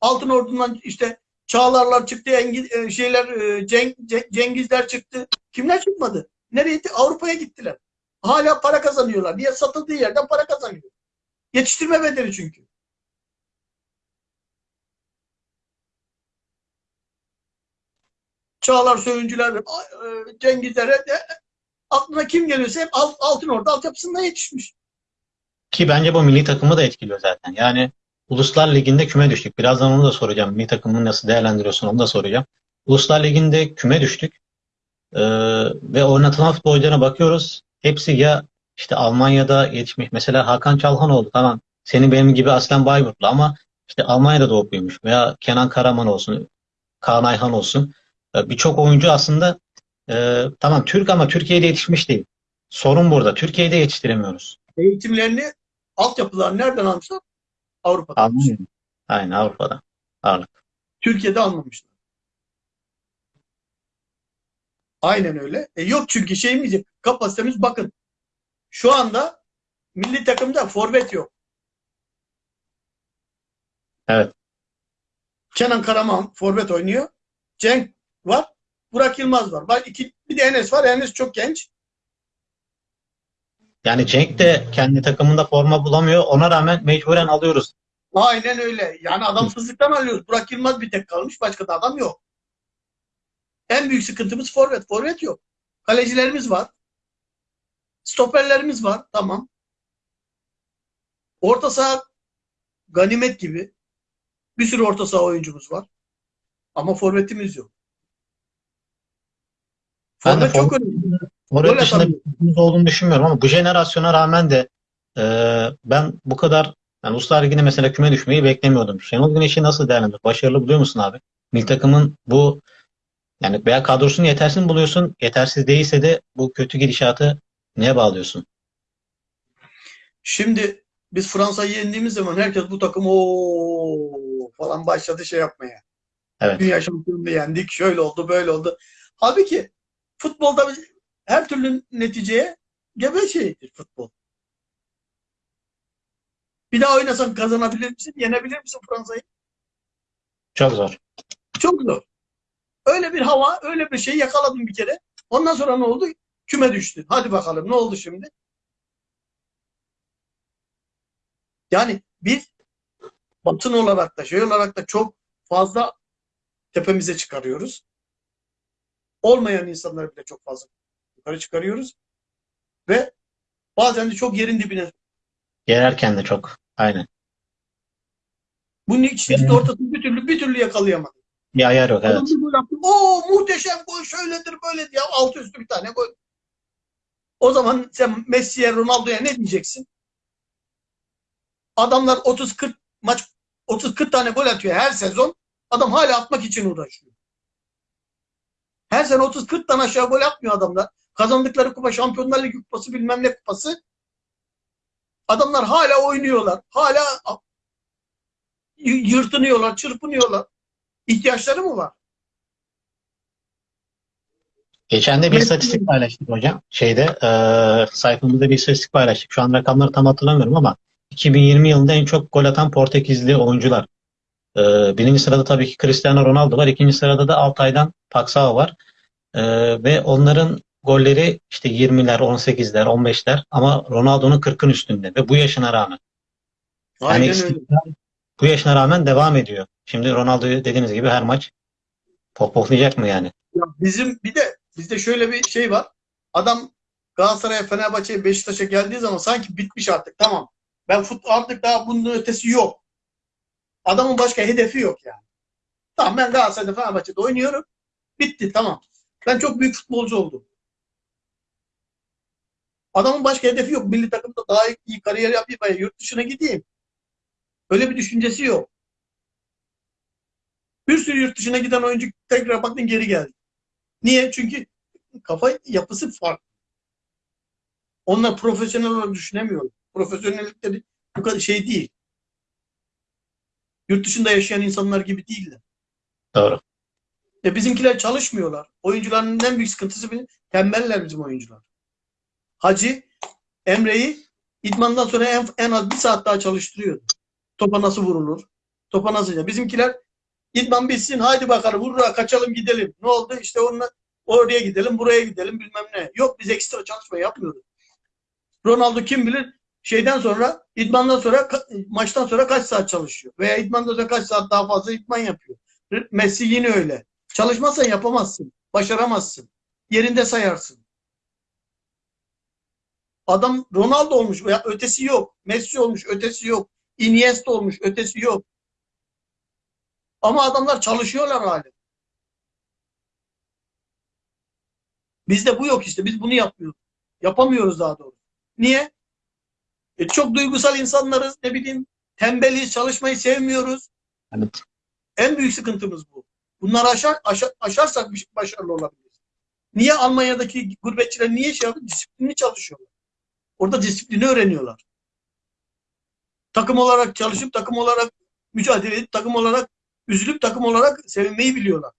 Altın Ordu'ndan işte Çağlarlar çıktı, Engiz, e, şeyler e, Ceng, Ce- Cengizler çıktı. Kimler çıkmadı? Nereye gitti? Avrupa'ya gittiler. Hala para kazanıyorlar. Niye satıldığı yerden para kazanıyor? Yetiştirme bedeli çünkü. Çağlar Söyüncüler, e, Cengizler hep- aklına kim geliyorsa hep alt, altın orada altyapısında yetişmiş. Ki bence bu milli takımı da etkiliyor zaten. Yani Uluslar Ligi'nde küme düştük. Birazdan onu da soracağım. Milli takımını nasıl değerlendiriyorsun onu da soracağım. Uluslar Ligi'nde küme düştük. Ee, ve oynatılan futbolculara bakıyoruz. Hepsi ya işte Almanya'da yetişmiş. Mesela Hakan Çalhanoğlu tamam. Senin benim gibi aslen Bayburtlu ama işte Almanya'da doğup büyümüş. Veya Kenan Karaman olsun, Kaan Ayhan olsun. Ee, Birçok oyuncu aslında e, tamam Türk ama Türkiye'de yetişmiş değil. Sorun burada. Türkiye'de yetiştiremiyoruz. Eğitimlerini, altyapılarını nereden almışlar? Avrupa'da. Almanya. Aynen Avrupa'da. Ağırlık. Türkiye'de almamışlar. Aynen öyle. E yok çünkü şeyimiz. Kapasitemiz bakın. Şu anda milli takımda forvet yok. Evet. Kenan Karaman forvet oynuyor. Cenk var. Burak Yılmaz var. Bak iki, bir de Enes var. Enes çok genç. Yani Cenk de kendi takımında forma bulamıyor. Ona rağmen mecburen alıyoruz. Aynen öyle. Yani adam fızlıktan alıyoruz. Burak Yılmaz bir tek kalmış. Başka da adam yok. En büyük sıkıntımız forvet. Forvet yok. Kalecilerimiz var. Stoperlerimiz var. Tamam. Orta saha ganimet gibi. Bir sürü orta saha oyuncumuz var. Ama forvetimiz yok. Forvet çok önemli. Forvet Gol dışında atamıyor. bir olduğunu düşünmüyorum ama bu jenerasyona rağmen de e, ben bu kadar yani Uluslar Ligi'ne mesela küme düşmeyi beklemiyordum. Şenol Güneş'i nasıl değerlendiriyorsun? Başarılı buluyor musun abi? Milli takımın bu yani veya kadrosunu yetersiz mi buluyorsun? Yetersiz değilse de bu kötü gidişatı neye bağlıyorsun? Şimdi biz Fransa'yı yendiğimiz zaman herkes bu takım o falan başladı şey yapmaya. Evet. Dünya şampiyonluğu yendik. Şöyle oldu, böyle oldu. Halbuki futbolda her türlü neticeye gebe şeydir futbol. Bir daha oynasan kazanabilir misin? Yenebilir misin Fransa'yı? Çok zor. Çok zor. Öyle bir hava, öyle bir şey yakaladım bir kere. Ondan sonra ne oldu? Küme düştü. Hadi bakalım ne oldu şimdi? Yani biz basın olarak da şey olarak da çok fazla tepemize çıkarıyoruz. Olmayan insanları bile çok fazla yukarı çıkarıyoruz. Ve bazen de çok yerin dibine. Yererken de çok. Aynen. Bunun ikisinin ortasını bir türlü bir türlü yakalayamadık. Bir ayar yok. Evet. Oo muhteşem gol şöyledir böyledir ya altı üstü bir tane gol. O zaman sen Messi'ye Ronaldo'ya ne diyeceksin? Adamlar 30-40 maç 30-40 tane gol atıyor her sezon. Adam hala atmak için uğraşıyor. Her sene 30-40'tan aşağı gol atmıyor adamlar. Kazandıkları kupa Şampiyonlar Ligi kupası bilmem ne kupası. Adamlar hala oynuyorlar. Hala yırtınıyorlar, çırpınıyorlar. İhtiyaçları mı var? Geçen de bir istatistik paylaştık hocam. Şeyde e, sayfamızda bir istatistik paylaştık. Şu an rakamları tam hatırlamıyorum ama 2020 yılında en çok gol atan Portekizli oyuncular. E, birinci sırada tabii ki Cristiano Ronaldo var. İkinci sırada da Altay'dan Paxao var. E, ve onların golleri işte 20'ler, 18'ler, 15'ler ama Ronaldo'nun 40'ın üstünde ve bu yaşına rağmen. Yani Aynen öyle. istikrar bu yaşına rağmen devam ediyor. Şimdi Ronaldo'yu dediğiniz gibi her maç pohpohlayacak mı yani? Ya bizim bir de bizde şöyle bir şey var. Adam Galatasaray'a, Fenerbahçe'ye, Beşiktaş'a geldiği zaman sanki bitmiş artık. Tamam. Ben futbol artık daha bunun ötesi yok. Adamın başka hedefi yok yani. Tamam ben Galatasaray'da, Fenerbahçe'de oynuyorum. Bitti tamam. Ben çok büyük futbolcu oldum. Adamın başka hedefi yok. Milli takımda daha iyi kariyer yapayım, veya yurt dışına gideyim. Öyle bir düşüncesi yok. Bir sürü yurt dışına giden oyuncu tekrar baktın geri geldi. Niye? Çünkü kafa yapısı farklı. Onlar profesyonel olarak düşünemiyor. Profesyonellikleri bu kadar şey değil. Yurt dışında yaşayan insanlar gibi değiller. Doğru. E bizimkiler çalışmıyorlar. Oyuncuların en büyük sıkıntısı tembeller bizim oyuncular. Hacı Emre'yi idmandan sonra en, en az bir saat daha çalıştırıyordu. Topa nasıl vurulur? Topa nasıl? Bizimkiler idman bitsin haydi bakalım vurra kaçalım gidelim. Ne oldu? İşte onunla oraya gidelim buraya gidelim bilmem ne. Yok biz ekstra çalışma yapmıyoruz. Ronaldo kim bilir şeyden sonra idmandan sonra maçtan sonra kaç saat çalışıyor? Veya idmandan sonra kaç saat daha fazla idman yapıyor? Messi yine öyle. Çalışmazsan yapamazsın. Başaramazsın. Yerinde sayarsın. Adam Ronaldo olmuş veya ötesi yok. Messi olmuş, ötesi yok. Iniesta olmuş, ötesi yok. Ama adamlar çalışıyorlar hali. Bizde bu yok işte. Biz bunu yapmıyoruz. Yapamıyoruz daha doğrusu. Niye? E çok duygusal insanlarız. Ne bileyim tembeliz, çalışmayı sevmiyoruz. Evet. En büyük sıkıntımız bu. Bunları aşar, aşar, aşarsak bir- başarılı olabiliriz. Niye Almanya'daki gurbetçiler niye şey yapıyor? Disiplinli çalışıyorlar. Orada disiplini öğreniyorlar. Takım olarak çalışıp, takım olarak mücadele edip, takım olarak üzülüp, takım olarak sevinmeyi biliyorlar.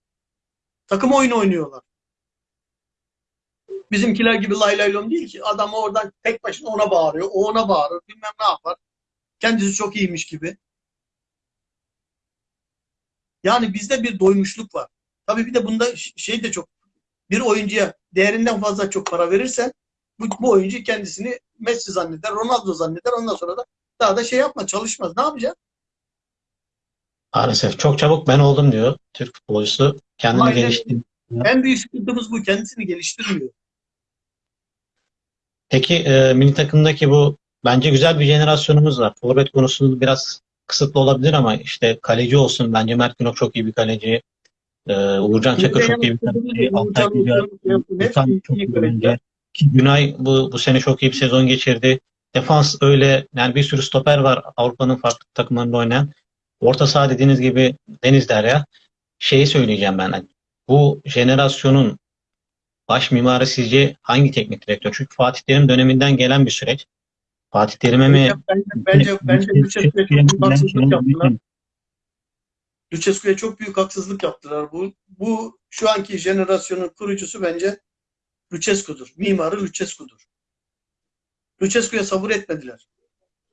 Takım oyunu oynuyorlar. Bizimkiler gibi lay lay değil ki. Adam oradan tek başına ona bağırıyor. O ona bağırır. Bilmem ne yapar. Kendisi çok iyiymiş gibi. Yani bizde bir doymuşluk var. Tabii bir de bunda şey de çok bir oyuncuya değerinden fazla çok para verirsen bu, bu oyuncu kendisini Messi zanneder, Ronaldo zanneder. Ondan sonra da daha da şey yapma, çalışmaz. Ne yapacak? Maalesef çok çabuk ben oldum diyor Türk futbolcusu. Kendini Aynen. geliştirdi. En büyük sıkıntımız bu. Kendisini geliştirmiyor. Peki e, milli takımdaki bu bence güzel bir jenerasyonumuz var. Forvet konusunda biraz kısıtlı olabilir ama işte kaleci olsun. Bence Mert Günok çok iyi bir kaleci. E, Uğurcan Çakır çok iyi bir kaleci. Altay Güler, Gürkan çok iyi bence. Ki Günay bu, bu sene çok iyi bir sezon geçirdi. Defans öyle yani bir sürü stoper var Avrupa'nın farklı takımlarında oynayan. Orta saha dediğiniz gibi Deniz Derya. Şeyi söyleyeceğim ben. hani Bu jenerasyonun baş mimarı sizce hangi teknik direktör? Çünkü Fatih Terim döneminden gelen bir süreç. Fatih Terim'e mi Bence, bence, bence Lucescu'ya çok büyük haksızlık yaptılar. Lucescu'ya çok büyük haksızlık yaptılar. Bu, bu şu anki jenerasyonun kurucusu bence Lucescu'dur. Mimarı Lucescu'dur. Lucescu'ya sabır etmediler.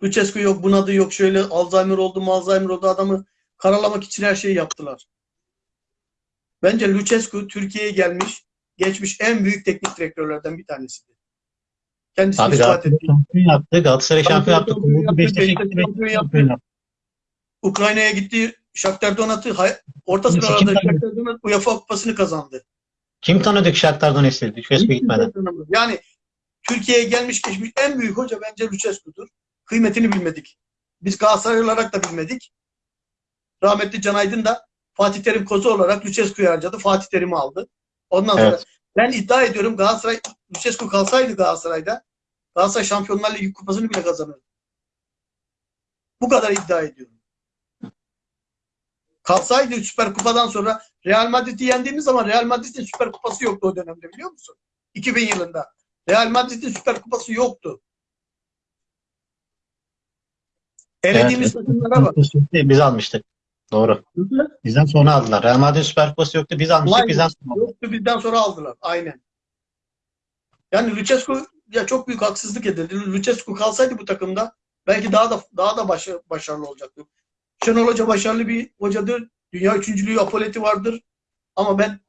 Lucescu yok bunadı yok şöyle Alzheimer oldu mu Alzheimer oldu adamı karalamak için her şeyi yaptılar. Bence Lucescu Türkiye'ye gelmiş geçmiş en büyük teknik direktörlerden bir tanesidir. Kendisi Abi Galatasaray şampiyon yaptı. Galatasaray şampiyon yaptı. Beşiktaş şampiyon yaptı. Ukrayna'ya gitti. Shakhtar hay- orta sıralarda? Shakhtar Donetsk UEFA kupasını kazandı. Kim tanıdı ki Shakhtar Donetsk'i? Lucescu gitmeden. Yani Türkiye'ye gelmiş geçmiş en büyük hoca bence Lucescu'dur. Kıymetini bilmedik. Biz Galatasaray olarak da bilmedik. Rahmetli Can Aydın da Fatih Terim kozu olarak Lucescu'yu harcadı. Fatih Terim'i aldı. Ondan sonra Evet. ben iddia ediyorum Galatasaray Lucescu kalsaydı Galatasaray'da Galatasaray Şampiyonlar Ligi kupasını bile kazanırdı. Bu kadar iddia ediyorum. Kalsaydı Süper Kupa'dan sonra Real Madrid'i yendiğimiz zaman Real Madrid'in Süper Kupası yoktu o dönemde biliyor musun? 2000 yılında. Real Madrid'in Süper Kupası yoktu. Elediğimiz takımlara bak. Biz almıştık. Doğru. Bizden sonra aldılar. Real Madrid Süper Kupası yoktu. Biz almıştık. Aynen. Bizden sonra aldılar. Yoktu bizden sonra aldılar. Aynen. Yani Lucescu ya çok büyük haksızlık edildi. Lucescu kalsaydı bu takımda belki daha da daha da başa- başarılı olacaktı. Şenol Hoca başarılı bir hocadır. Dünya üçüncülüğü apoleti vardır. Ama ben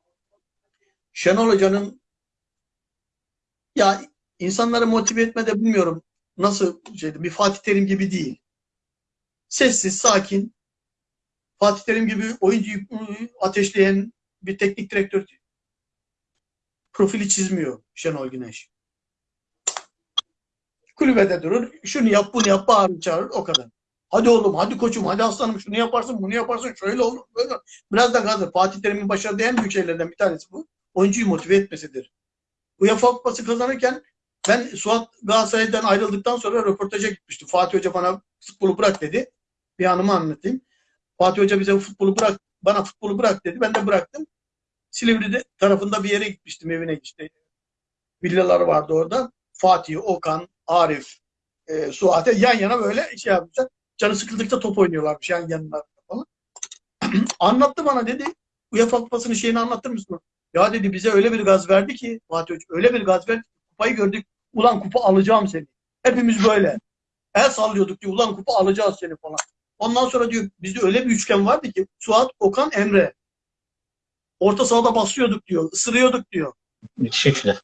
Şenol Hoca'nın ya insanları motive etmede bilmiyorum nasıl şeydi. Bir Fatih Terim gibi değil. Sessiz, sakin. Fatih Terim gibi oyuncuyu ateşleyen bir teknik direktör profili çizmiyor Şenol Güneş. Kulübede durur. Şunu yap, bunu yap, bağırır, çağırır. O kadar. Hadi oğlum, hadi koçum, hadi aslanım şunu yaparsın, bunu yaparsın, şöyle olur, böyle. Biraz da gazdır. Fatih Terim'in başardığı en büyük şeylerden bir tanesi bu. Oyuncuyu motive etmesidir. UEFA Kupası kazanırken ben Suat Galatasaray'dan ayrıldıktan sonra röportaja gitmiştim. Fatih Hoca bana futbolu bırak dedi. Bir anımı anlatayım. Fatih Hoca bize futbolu bırak, bana futbolu bırak dedi. Ben de bıraktım. Silivri'de tarafında bir yere gitmiştim evine işte. Villaları vardı orada. Fatih, Okan, Arif, e, Suat'e yan yana böyle şey yapmışlar. Canı sıkıldıkça top oynuyorlarmış yan yanlarında falan. [CLEARS THROAT] Anlattı bana dedi. UEFA Kupası'nın şeyini anlatır mısın? Ya dedi bize öyle bir gaz verdi ki Fatih Hoca öyle bir gaz verdi ki kupayı gördük. Ulan kupa alacağım seni. Hepimiz böyle. El sallıyorduk diyor. Ulan kupa alacağız seni falan. Ondan sonra diyor bizde öyle bir üçgen vardı ki Suat, Okan, Emre. Orta sahada basıyorduk diyor. ısırıyorduk diyor. Müthiş üçlü.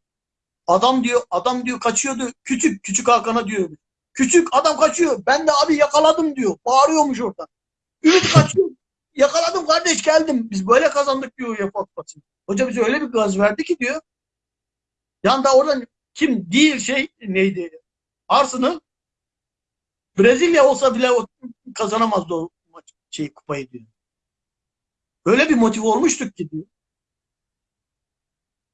Adam diyor, adam diyor kaçıyordu. Küçük, küçük Hakan'a diyor. Küçük adam kaçıyor. Ben de abi yakaladım diyor. Bağırıyormuş orada. Ümit kaçıyor. Yakaladım kardeş geldim. Biz böyle kazandık diyor UEFA Kupası'nı. Hoca bize öyle bir gaz verdi ki diyor. Yanda oradan kim değil şey neydi? Arsenal Brezilya olsa bile kazanamazdı o maç, şey kupayı diyor. Öyle bir motive olmuştuk ki diyor.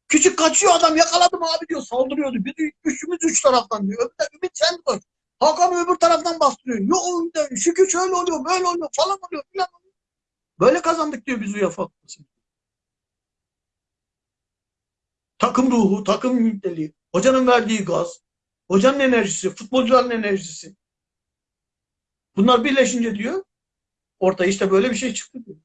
Küçük kaçıyor adam yakaladım abi diyor saldırıyordu. Biz üçümüz üç taraftan diyor. Öbür Ümit sen koş. Hakan öbür taraftan bastırıyor. Yok şükür şöyle oluyor böyle oluyor falan oluyor filan oluyor. Böyle kazandık diyor biz UEFA Kupası'nı. Takım ruhu, takım niteliği, hocanın verdiği gaz, hocanın enerjisi, futbolcuların enerjisi. Bunlar birleşince diyor ortaya işte böyle bir şey çıktı diyor.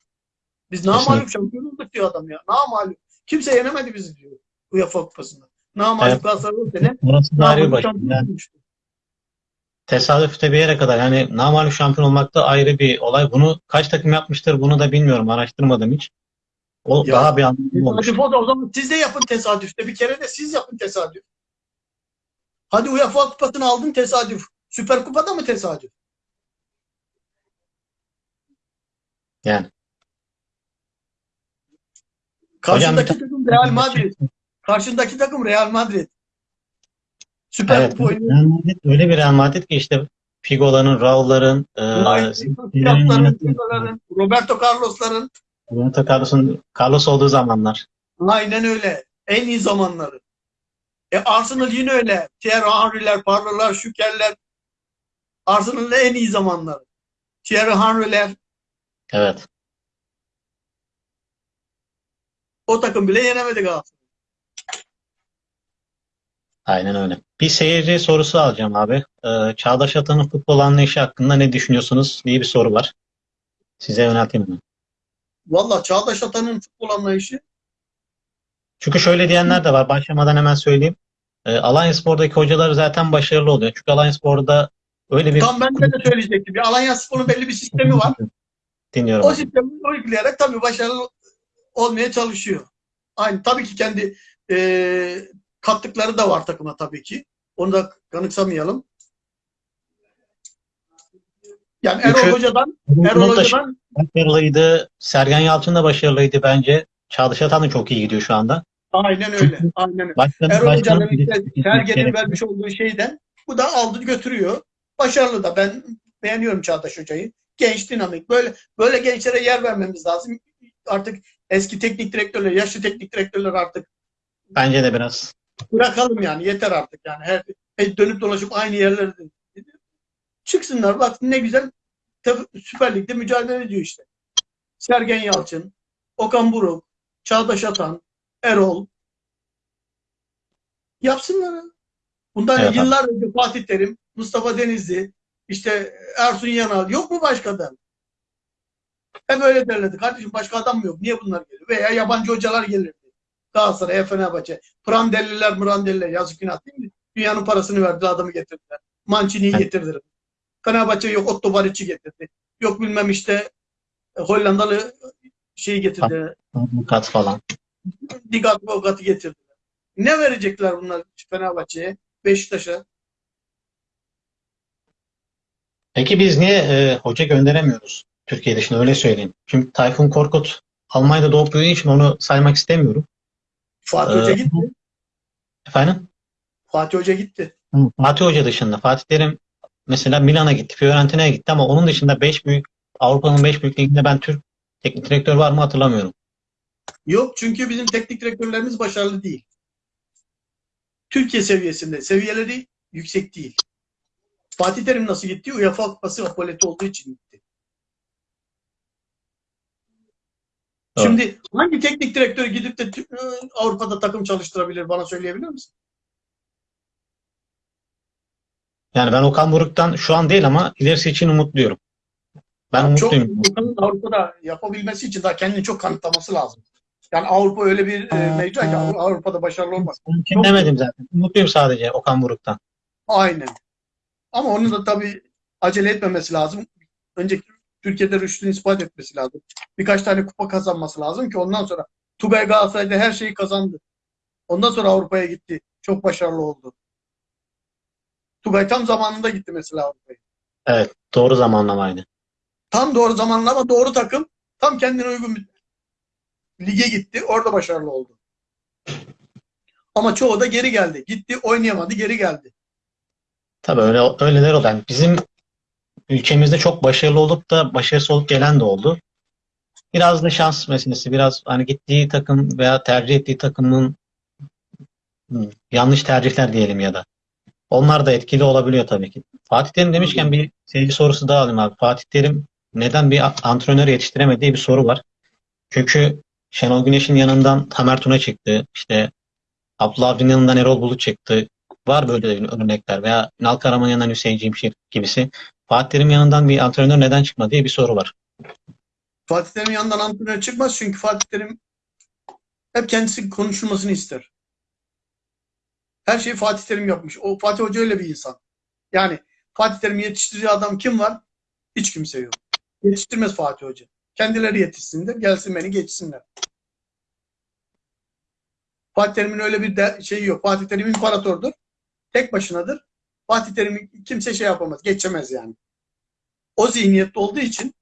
Biz namalup şampiyon olduk diyor adam ya. Namalup. Kimse yenemedi bizi diyor UEFA Kupası'nda. Namalup Evet. Galatasaray o sene Burası da ayrı bir namalup başlık. şampiyon Yani olmuştu. Tesadüfte bir yere kadar yani namağlup şampiyon olmak da ayrı bir olay. Bunu kaç takım yapmıştır bunu da bilmiyorum. Araştırmadım hiç. O Ya, daha bir anlamlı olmuş. Tesadüf o da o zaman siz de yapın tesadüfte. Bir kere de siz yapın tesadüf. Hadi UEFA Kupası'nı aldın tesadüf. Süper Kupa'da mı tesadüf? Yani. Karşındaki Hocam- takım Real Madrid. Karşındaki takım Real Madrid. Süper Evet. Kupa oynuyor. Real Madrid öyle bir Real Madrid ki işte Figo'ların, Raul'ların, e, Roberto Carlos'ların Roberto Carlos'un Carlos olduğu zamanlar. aynen öyle. En iyi zamanları. E Arsenal yine öyle. Thierry Henry'ler, Parlo'lar, Şüker'ler. Arsenal'ın en iyi zamanları. Thierry Henry'ler. Evet. O takım bile yenemedi Galatasaray. Aynen öyle. Bir seyirci sorusu alacağım abi. Ee, Çağdaş Atan'ın futbol anlayışı hakkında ne düşünüyorsunuz diye bir soru var. Size yönelteyim mi? Valla Çağdaş Atan'ın futbol anlayışı Çünkü şöyle diyenler de var. Başlamadan hemen söyleyeyim. Ee, Alanyaspor'daki hocalar zaten başarılı oluyor. Çünkü Alanyaspor'da öyle bir tam ben de, de söyleyecektim. Alanya Spor'un belli bir sistemi var. Dinliyorum. O abi. sistemi uygulayarak tabii başarılı olmaya çalışıyor. Aynı tabii ki kendi e, kattıkları da var takıma tabii ki. Onu da kanıksamayalım. Yani Erol Çünkü- Hoca'dan Erol da Hoca'dan başarılıydı. Sergen Yalçın da başarılıydı bence. Çağdaş Atan da çok iyi gidiyor şu anda. aynen öyle. Aynen öyle. Başkanı, Erol Hoca'nın Sergen'in vermiş olduğu şeyden bu da aldı götürüyor. Başarılı da. Ben beğeniyorum Çağdaş Hoca'yı. Genç, dinamik. Böyle böyle gençlere yer vermemiz lazım. Artık eski teknik direktörler, yaşlı teknik direktörler artık Bence de biraz. Bırakalım yani. Yeter artık yani. Her, dönüp dolaşıp aynı yerlerde çıksınlar. Bak ne güzel Süper Lig'de mücadele ediyor işte. Sergen Yalçın, Okan Buruk, Çağdaş Atan, Erol yapsınlar. Bundan Evet, yıllar önce Fatih Terim, Mustafa Denizli, işte Ersun Yanal yok mu başka adam? Hep öyle derlerdi. Kardeşim başka adam mı yok? Niye bunlar geliyor? Veya yabancı hocalar gelirdi. Galatasaray'a, Fenerbahçe. Prandelliler, Mrandelliler yazık günah değil mi? Dünyanın parasını verdi adamı getirdiler. Mancini'yi getirdiler. Fenerbahçe yok Otto Baric'i getirdi. Yok bilmem işte e, Hollandalı şeyi getirdi. Kat falan. Digat Bogat'ı getirdiler. Ne verecekler bunlar Fenerbahçe'ye? Beşiktaş'a? Peki biz niye e, hoca gönderemiyoruz Türkiye dışına öyle söyleyeyim. Çünkü Tayfun Korkut Almanya'da doğup büyüdüğü için onu saymak istemiyorum. Fatih Ee, Hoca gitti. Efendim? Fatih Hoca gitti. Hı, Fatih Hoca dışında. Fatih Terim mesela Milan'a gitti, Fiorentina'ya gitti ama onun dışında 5 büyük Avrupa'nın 5 büyük liginde ben Türk teknik direktör var mı hatırlamıyorum. Yok çünkü bizim teknik direktörlerimiz başarılı değil. Türkiye seviyesinde. Seviyeleri yüksek değil. Fatih Terim nasıl gitti? UEFA Kupası apoleti olduğu için Evet. Şimdi hangi teknik direktör gidip de Avrupa'da takım çalıştırabilir? Bana söyleyebilir misin? Yani ben Okan Buruk'tan şu an değil ama ilerisi için umutluyum. Ben Çok umutluyum. Furkan'ın Avrupa'da yapabilmesi için daha kendini çok kanıtlaması lazım. Yani Avrupa öyle bir e, mecra ki Avru- Avrupa'da başarılı olmaz. Mümkün Çok- demedim zaten. Mutluyum sadece Okan Buruk'tan. Aynen. Ama onun da tabii acele etmemesi lazım. Önce Türkiye'de rüştünü ispat etmesi lazım. Birkaç tane kupa kazanması lazım ki ondan sonra Tugay Galatasaray'da her şeyi kazandı. Ondan sonra Avrupa'ya gitti. Çok başarılı oldu. Tugay tam zamanında gitti mesela Avrupa'ya. Evet. Doğru zamanlamaydı. Tam doğru zamanlama, doğru takım, tam kendine uygun bir lige gitti. Orada başarılı oldu. Ama çoğu da geri geldi. Gitti, oynayamadı, geri geldi. Tabii öyle öyleler oldu. Yani bizim ülkemizde çok başarılı olup da başarısız olup gelen de oldu. Biraz da şans meselesi. Biraz hani gittiği takım veya tercih ettiği takımın yanlış tercihler diyelim ya da. Onlar da etkili olabiliyor tabii ki. Fatih Terim demişken bir seyirci sorusu daha alayım abi. Fatih Terim neden bir antrenör yetiştiremediği bir soru var. Çünkü Şenol Güneş'in yanından Tamer Tuna çıktı. İşte Abdullah Avcı'nın yanından Erol Bulut çıktı. Var böyle örnekler veya Ünal Karaman yanından Hüseyin Cimşir gibisi. Fatih Terim yanından bir antrenör neden çıkmadı diye bir soru var. Fatih Terim'in yanından antrenör çıkmaz çünkü Fatih Terim hep kendisi konuşulmasını ister. Her şeyi Fatih Terim yapmış. O Fatih Hoca öyle bir insan. Yani Fatih Terim'i yetiştirdiği adam kim var? Hiç kimse yok. Yetiştirmez Fatih Hoca. Kendileri yetişsinler, gelsin beni geçsinler. Fatih Terim'in öyle bir şeyi yok. Fatih Terim imparatordur. Tek başınadır. Fatih Terim'i kimse şey yapamaz, geçemez yani. O zihniyette olduğu için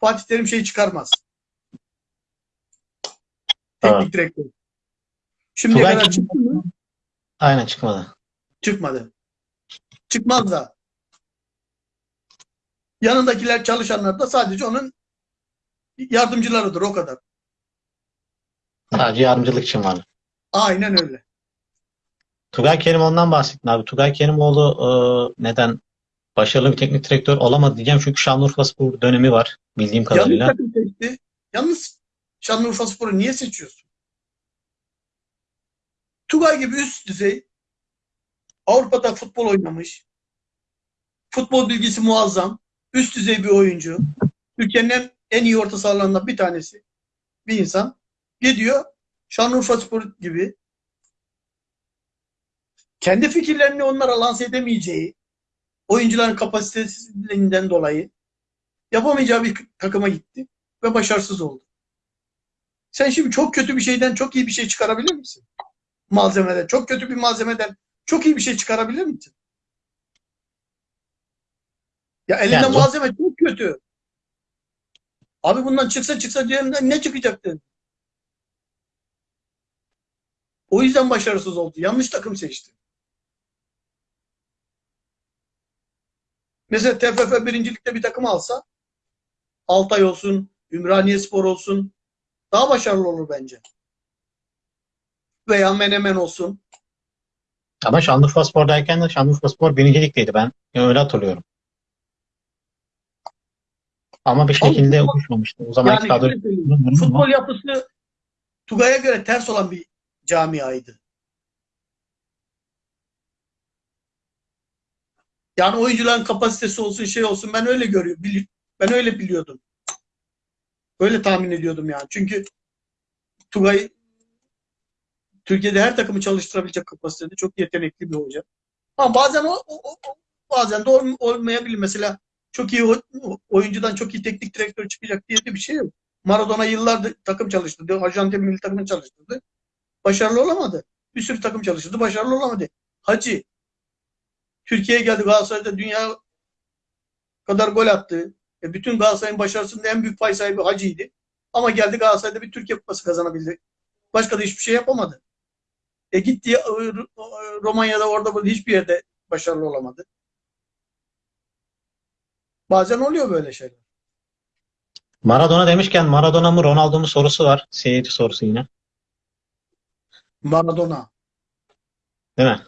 Fatih Terim şey çıkarmaz. Teknik direktör. Şimdiye Tugay kadar çıktı mı? Aynen çıkmadı. Çıkmadı. Çıkmaz da. Yanındakiler çalışanlar da sadece onun yardımcılarıdır o kadar. Sadece yardımcılık için vardı. Aynen öyle. Tugay Kerimoğlu'ndan bahsettin abi. Tugay Kerimoğlu e, neden başarılı bir teknik direktör olamadı diyeceğim. Çünkü Şanlıurfaspor dönemi var bildiğim Yanlış kadarıyla. takım seçti. Yalnız Şanlıurfa Spor'u niye seçiyorsun? Tugay gibi üst düzey Avrupa'da futbol oynamış. Futbol bilgisi muazzam. Üst düzey bir oyuncu. Ülkenin en, iyi orta sahalarından bir tanesi. Bir insan. Gidiyor Şanlıurfa Spor gibi kendi fikirlerini onlara lanse edemeyeceği oyuncuların kapasitesinden dolayı yapamayacağı bir takıma gitti ve başarısız oldu. Sen şimdi çok kötü bir şeyden çok iyi bir şey çıkarabilir misin? Malzemeden, çok kötü bir malzemeden çok iyi bir şey çıkarabilir misin? Ya elinde Yani malzeme çok kötü. Abi bundan çıksa çıksa diyelimden ne çıkacaktı? O yüzden başarısız oldu. Yanlış takım seçti. Mesela TFF birincilikte bir takım alsa Altay olsun, Ümraniye Spor olsun daha başarılı olur bence. Veya Menemen olsun. Ama Şanlıurfaspor'dayken de Şanlıurfaspor birinci ligdeydi ben. öyle hatırlıyorum. Ama bir şekilde Ama- uyuşmamıştı. O zamanki Yani kadro futbol yapısı Tugay'a göre ters olan bir camiaydı. Yani oyuncuların kapasitesi olsun şey olsun ben öyle görüyorum. Ben öyle biliyordum. Öyle tahmin ediyordum yani. Çünkü Tugay Türkiye'de her takımı çalıştırabilecek kapasitede çok yetenekli bir hoca. Ama bazen o, o- o- bazen de ol- olmayabilir. Mesela çok iyi oyuncudan çok iyi teknik direktör çıkacak diye de bir şey yok. Maradona yıllardır takım çalıştırdı. Arjantin milli takımını çalıştırdı. Başarılı olamadı. Bir sürü takım çalıştırdı. Başarılı olamadı. Hacı Türkiye'ye geldi Galatasaray'da dünya kadar gol attı. E bütün Galatasaray'ın başarısında en büyük pay sahibi Hacı'ydı. Ama geldi Galatasaray'da bir Türkiye Kupası kazanabildi. Başka da hiçbir şey yapamadı. E gitti e, Romanya'da orada burada hiçbir yerde başarılı olamadı. Bazen oluyor böyle şeyler. Maradona demişken Maradona mı Ronaldo mu sorusu var. Seyirci sorusu yine. Maradona. Değil mi?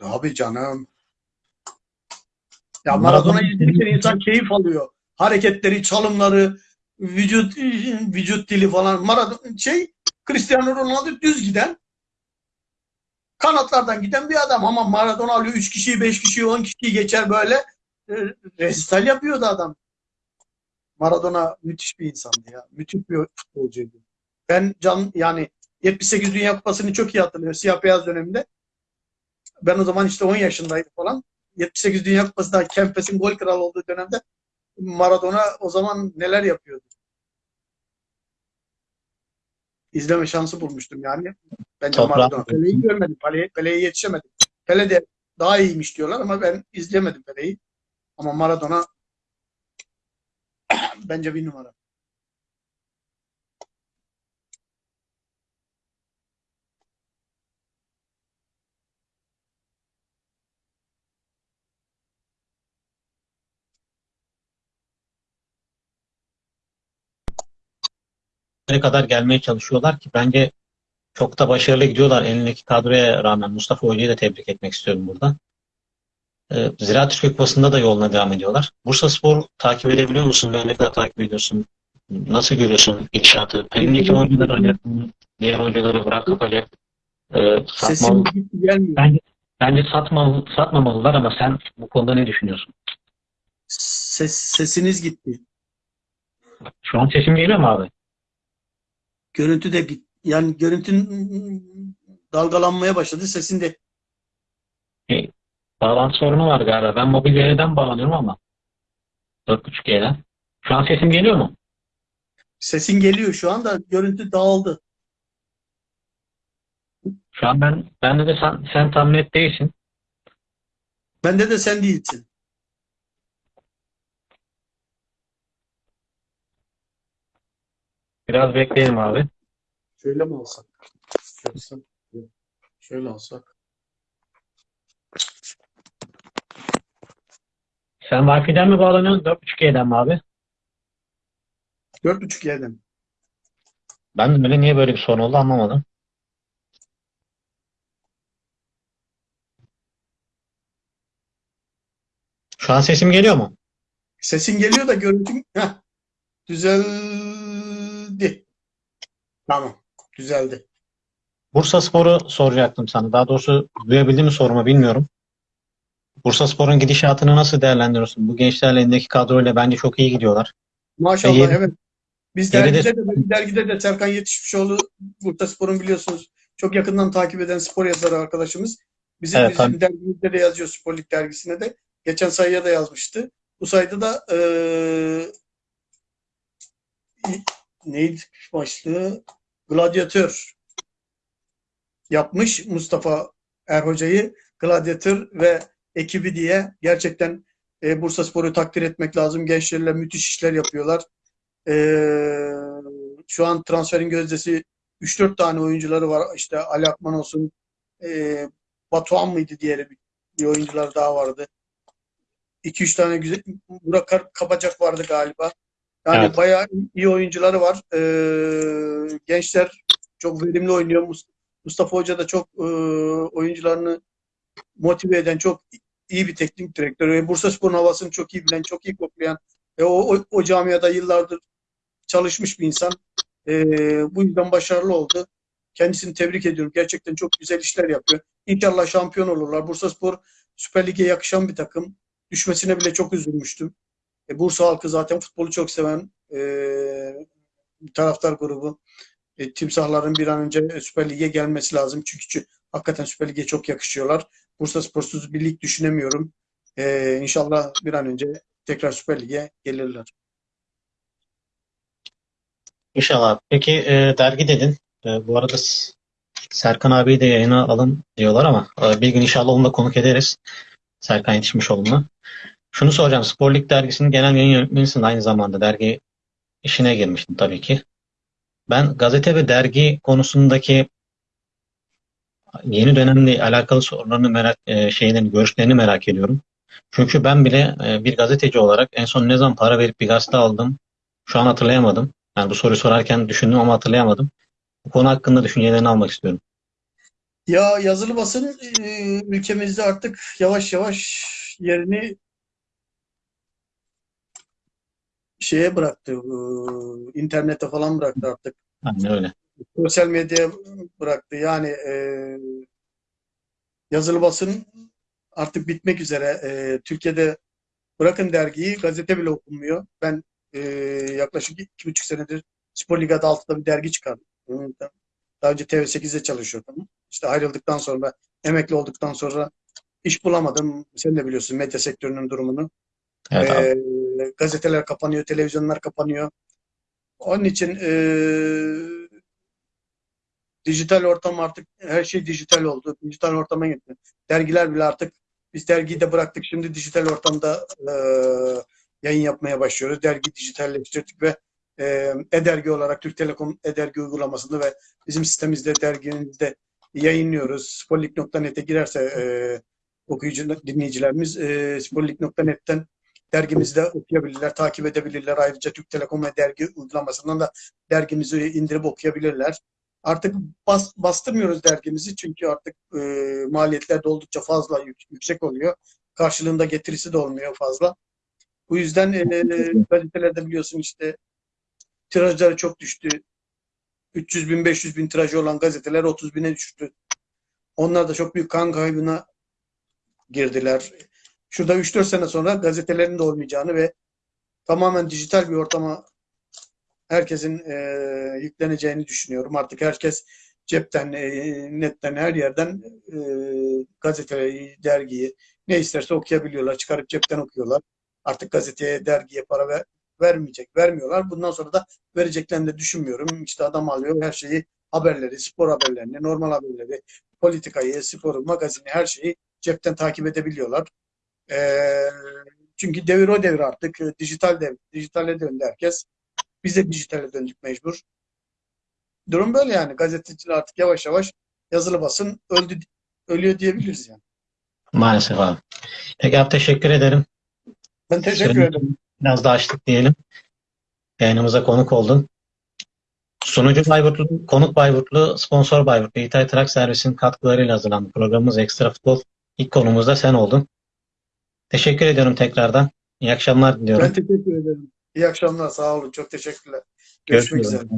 Abi canım. Ya Maradona- izlerken insan keyif alıyor. Hareketleri, çalımları, vücut vücut dili falan. Maradona şey Cristiano Ronaldo düz giden kanatlardan giden bir adam ama Maradona alıyor 3 kişiyi, 5 kişiyi, 10 kişiyi geçer böyle. e, resital yapıyordu adam. Maradona müthiş bir insandı ya. Müthiş bir futbolcuydu. Ben can yani 78 Dünya Kupası'nı çok iyi hatırlıyorum. Siyah beyaz döneminde. Ben o zaman işte 10 yaşındaydım falan. 78 Dünya Kupası'nda Kempes'in gol kralı olduğu dönemde Maradona o zaman neler yapıyordu. İzleme şansı bulmuştum yani. Bence Toprağı- Maradona. Pele'yi görmedim. Pele, Pele'ye yetişemedim. Pele de daha iyiymiş diyorlar ama ben izlemedim Pele'yi. Ama Maradona bence bir numara. Ne kadar gelmeye çalışıyorlar ki bence çok da başarılı gidiyorlar elindeki kadroya rağmen. Mustafa Hoca'yı da tebrik etmek istiyorum burada. Ee, Ziraat Türkiye Kupası'nda da yoluna devam ediyorlar. Bursa Spor takip edebiliyor musun? Ne kadar takip ediyorsun? Nasıl görüyorsun gidişatı? Elindeki oyuncuları oynatın, diğer oyuncuları bırakıp öyle e, satmalı. Bence, bence satmalı, satmamalılar ama sen bu konuda ne düşünüyorsun? Ses, sesiniz gitti. Şu an sesim geliyor mu abi? Görüntü de git. Yani görüntün dalgalanmaya başladı. Sesin de Bağlantı sorunu var galiba. Ben mobil yerden bağlanıyorum ama 4.5G'den. Şu an sesim geliyor mu? sesin geliyor şu anda. Görüntü dağıldı. Şu an ben bende de sen, sen tam net değilsin. Bende de sen değilsin. Biraz bekleyelim abi. Şöyle mi alsak? Şöyle, şöyle alsak. Sen Wi-Fi'den mi bağlanıyorsun? 4.5G'den mi abi? 4.5 yerden. Ben de böyle niye böyle bir sorun oldu anlamadım. Şu an sesim geliyor mu? Sesin geliyor da görüntün heh, düzeldi. Tamam. Düzeldi. Bursa Spor'u soracaktım sana. Daha doğrusu duyabildim mi sorumu bilmiyorum. Bursa Spor'un gidişatını nasıl değerlendiriyorsun? Bu gençlerle elindeki kadroyla bence çok iyi gidiyorlar. Maşallah evet. Biz dergide de, dergide de Serkan Yetişmişoğlu Bursa Spor'un biliyorsunuz çok yakından takip eden spor yazarı arkadaşımız. Bizim, Evet, bizim tabii. dergimizde de yazıyor Spor Lig dergisine de. Geçen sayıya da yazmıştı. Bu sayıda da eee neydi başlığı? Gladyatör yapmış Mustafa Erhoca'yı gladyatör ve ekibi diye gerçekten e, Bursa Spor'u takdir etmek lazım. Gençlerle müthiş işler yapıyorlar. E, şu an transferin gözdesi 3-4 tane oyuncuları var. İşte Ali Akman olsun, e, Batuhan mıydı diğeri bir, bir oyuncular daha vardı. 2-3 tane güzel Burak Kabacak vardı galiba. Yani Evet. bayağı iyi oyuncuları var. E, gençler çok verimli oynuyor. Mus- Mustafa Hoca da çok e, oyuncularını motive eden çok iyi bir teknik direktör. Ve Bursaspor'un havasını çok iyi bilen, çok iyi koklayan ve o, o, o camiada yıllardır çalışmış bir insan. E, bu yüzden başarılı oldu. Kendisini tebrik ediyorum. Gerçekten çok güzel işler yapıyor. İnşallah şampiyon olurlar. Bursaspor Süper Lig'e yakışan bir takım. Düşmesine bile çok üzülmüştüm. E, Bursa halkı zaten futbolu çok seven e, taraftar grubu. E, timsahların bir an önce Süper Lig'e gelmesi lazım. Çünkü, hakikaten Süper Lig'e çok yakışıyorlar. Bursa Sporsuz bir lig düşünemiyorum. E, inşallah bir an önce tekrar Süper Lig'e gelirler. İnşallah. Peki e, dergi dedin. E, bu arada Serkan abiyi de yayına alın diyorlar ama e, bir gün inşallah onu konuk ederiz. Serkan Yetişmişoğlu'nu. Şunu soracağım. Spor Lig dergisinin genel yayın yönetmenisin aynı zamanda. Dergi işine girmiştin tabii ki. Ben gazete ve dergi konusundaki yeni dönemle alakalı sorularını merak, e, şeylerini, görüşlerini merak ediyorum. Çünkü ben bile e, bir gazeteci olarak en son ne zaman para verip bir gazete aldım şu an hatırlayamadım. Yani bu soruyu sorarken düşündüm ama hatırlayamadım. Bu konu hakkında düşüncelerini almak istiyorum. Ya yazılı basın e, ülkemizde artık yavaş yavaş yerini şeye bıraktı. e, internete falan bıraktı artık. Aynen öyle. Sosyal medyaya bıraktı. Yani e, yazılı basın artık bitmek üzere. E, Türkiye'de Bırakın dergiyi, gazete bile okunmuyor. Ben e, yaklaşık iki buçuk senedir Spor Lig adı altında bir dergi çıkardım. Daha önce TV8'de çalışıyordum. İşte ayrıldıktan sonra, emekli olduktan sonra iş bulamadım. Sen de biliyorsun medya sektörünün durumunu. Evet abi. Gazeteler kapanıyor, televizyonlar kapanıyor. Onun için e, dijital ortam artık her şey dijital oldu. Dijital ortama gitti. Dergiler bile artık biz dergiyi de bıraktık. Şimdi dijital ortamda e, yayın yapmaya başlıyoruz. Dergi dijitalleştirdik ve e, e-dergi olarak Türk Telekom e-dergi uygulamasını ve bizim sitemizde dergimizde yayınlıyoruz. Sporlik.net'e girerse e, okuyucu dinleyicilerimiz e, sporlik.net'ten dergimizde okuyabilirler, takip edebilirler. Ayrıca Türk Telekom ve dergi uygulamasından da dergimizi indirip okuyabilirler. Artık bas, bastırmıyoruz dergimizi çünkü artık e, maliyetler de oldukça fazla yük- yüksek oluyor. Karşılığında getirisi de olmuyor fazla. Bu yüzden e, gazetelerde biliyorsun işte tirajları çok düştü. 300 bin 500 bin tirajı olan gazeteler 30 bine düştü. Onlar da çok büyük kan kaybına girdiler. Şurada 3-4 sene sonra gazetelerin de olmayacağını ve tamamen dijital bir ortama herkesin e, yükleneceğini düşünüyorum. Artık herkes cepten, e, netten, her yerden e, gazeteyi, dergiyi ne isterse okuyabiliyorlar. Çıkarıp cepten okuyorlar. Artık gazeteye, dergiye para ver, vermeyecek, vermiyorlar. Bundan sonra da vereceklerini de düşünmüyorum. İşte adam alıyor her şeyi, haberleri, spor haberlerini, normal haberleri, politikayı, sporu, magazini, her şeyi cepten takip edebiliyorlar. Ee, çünkü devir o devir artık. E, Dijital dev, dijitale döndü herkes. Biz de dijitale döndük mecbur. Durum böyle yani. Gazeteciler artık yavaş yavaş yazılı basın öldü, ölüyor diyebiliriz yani. Maalesef abi. Peki abi teşekkür ederim. Ben teşekkür Süreyi ederim. Biraz da açtık diyelim. Yayınımıza konuk oldun. Sunucu Bayburtlu, konuk Bayburtlu, sponsor Bayburtlu, İtay Trak Servis'in katkılarıyla hazırlandı. Programımız Ekstra Futbol. İlk konumuz da sen oldun. Teşekkür ediyorum tekrardan. İyi akşamlar diliyorum. Ben teşekkür ederim. İyi akşamlar. Sağ olun. Çok teşekkürler. Görüşmek üzere. üzere.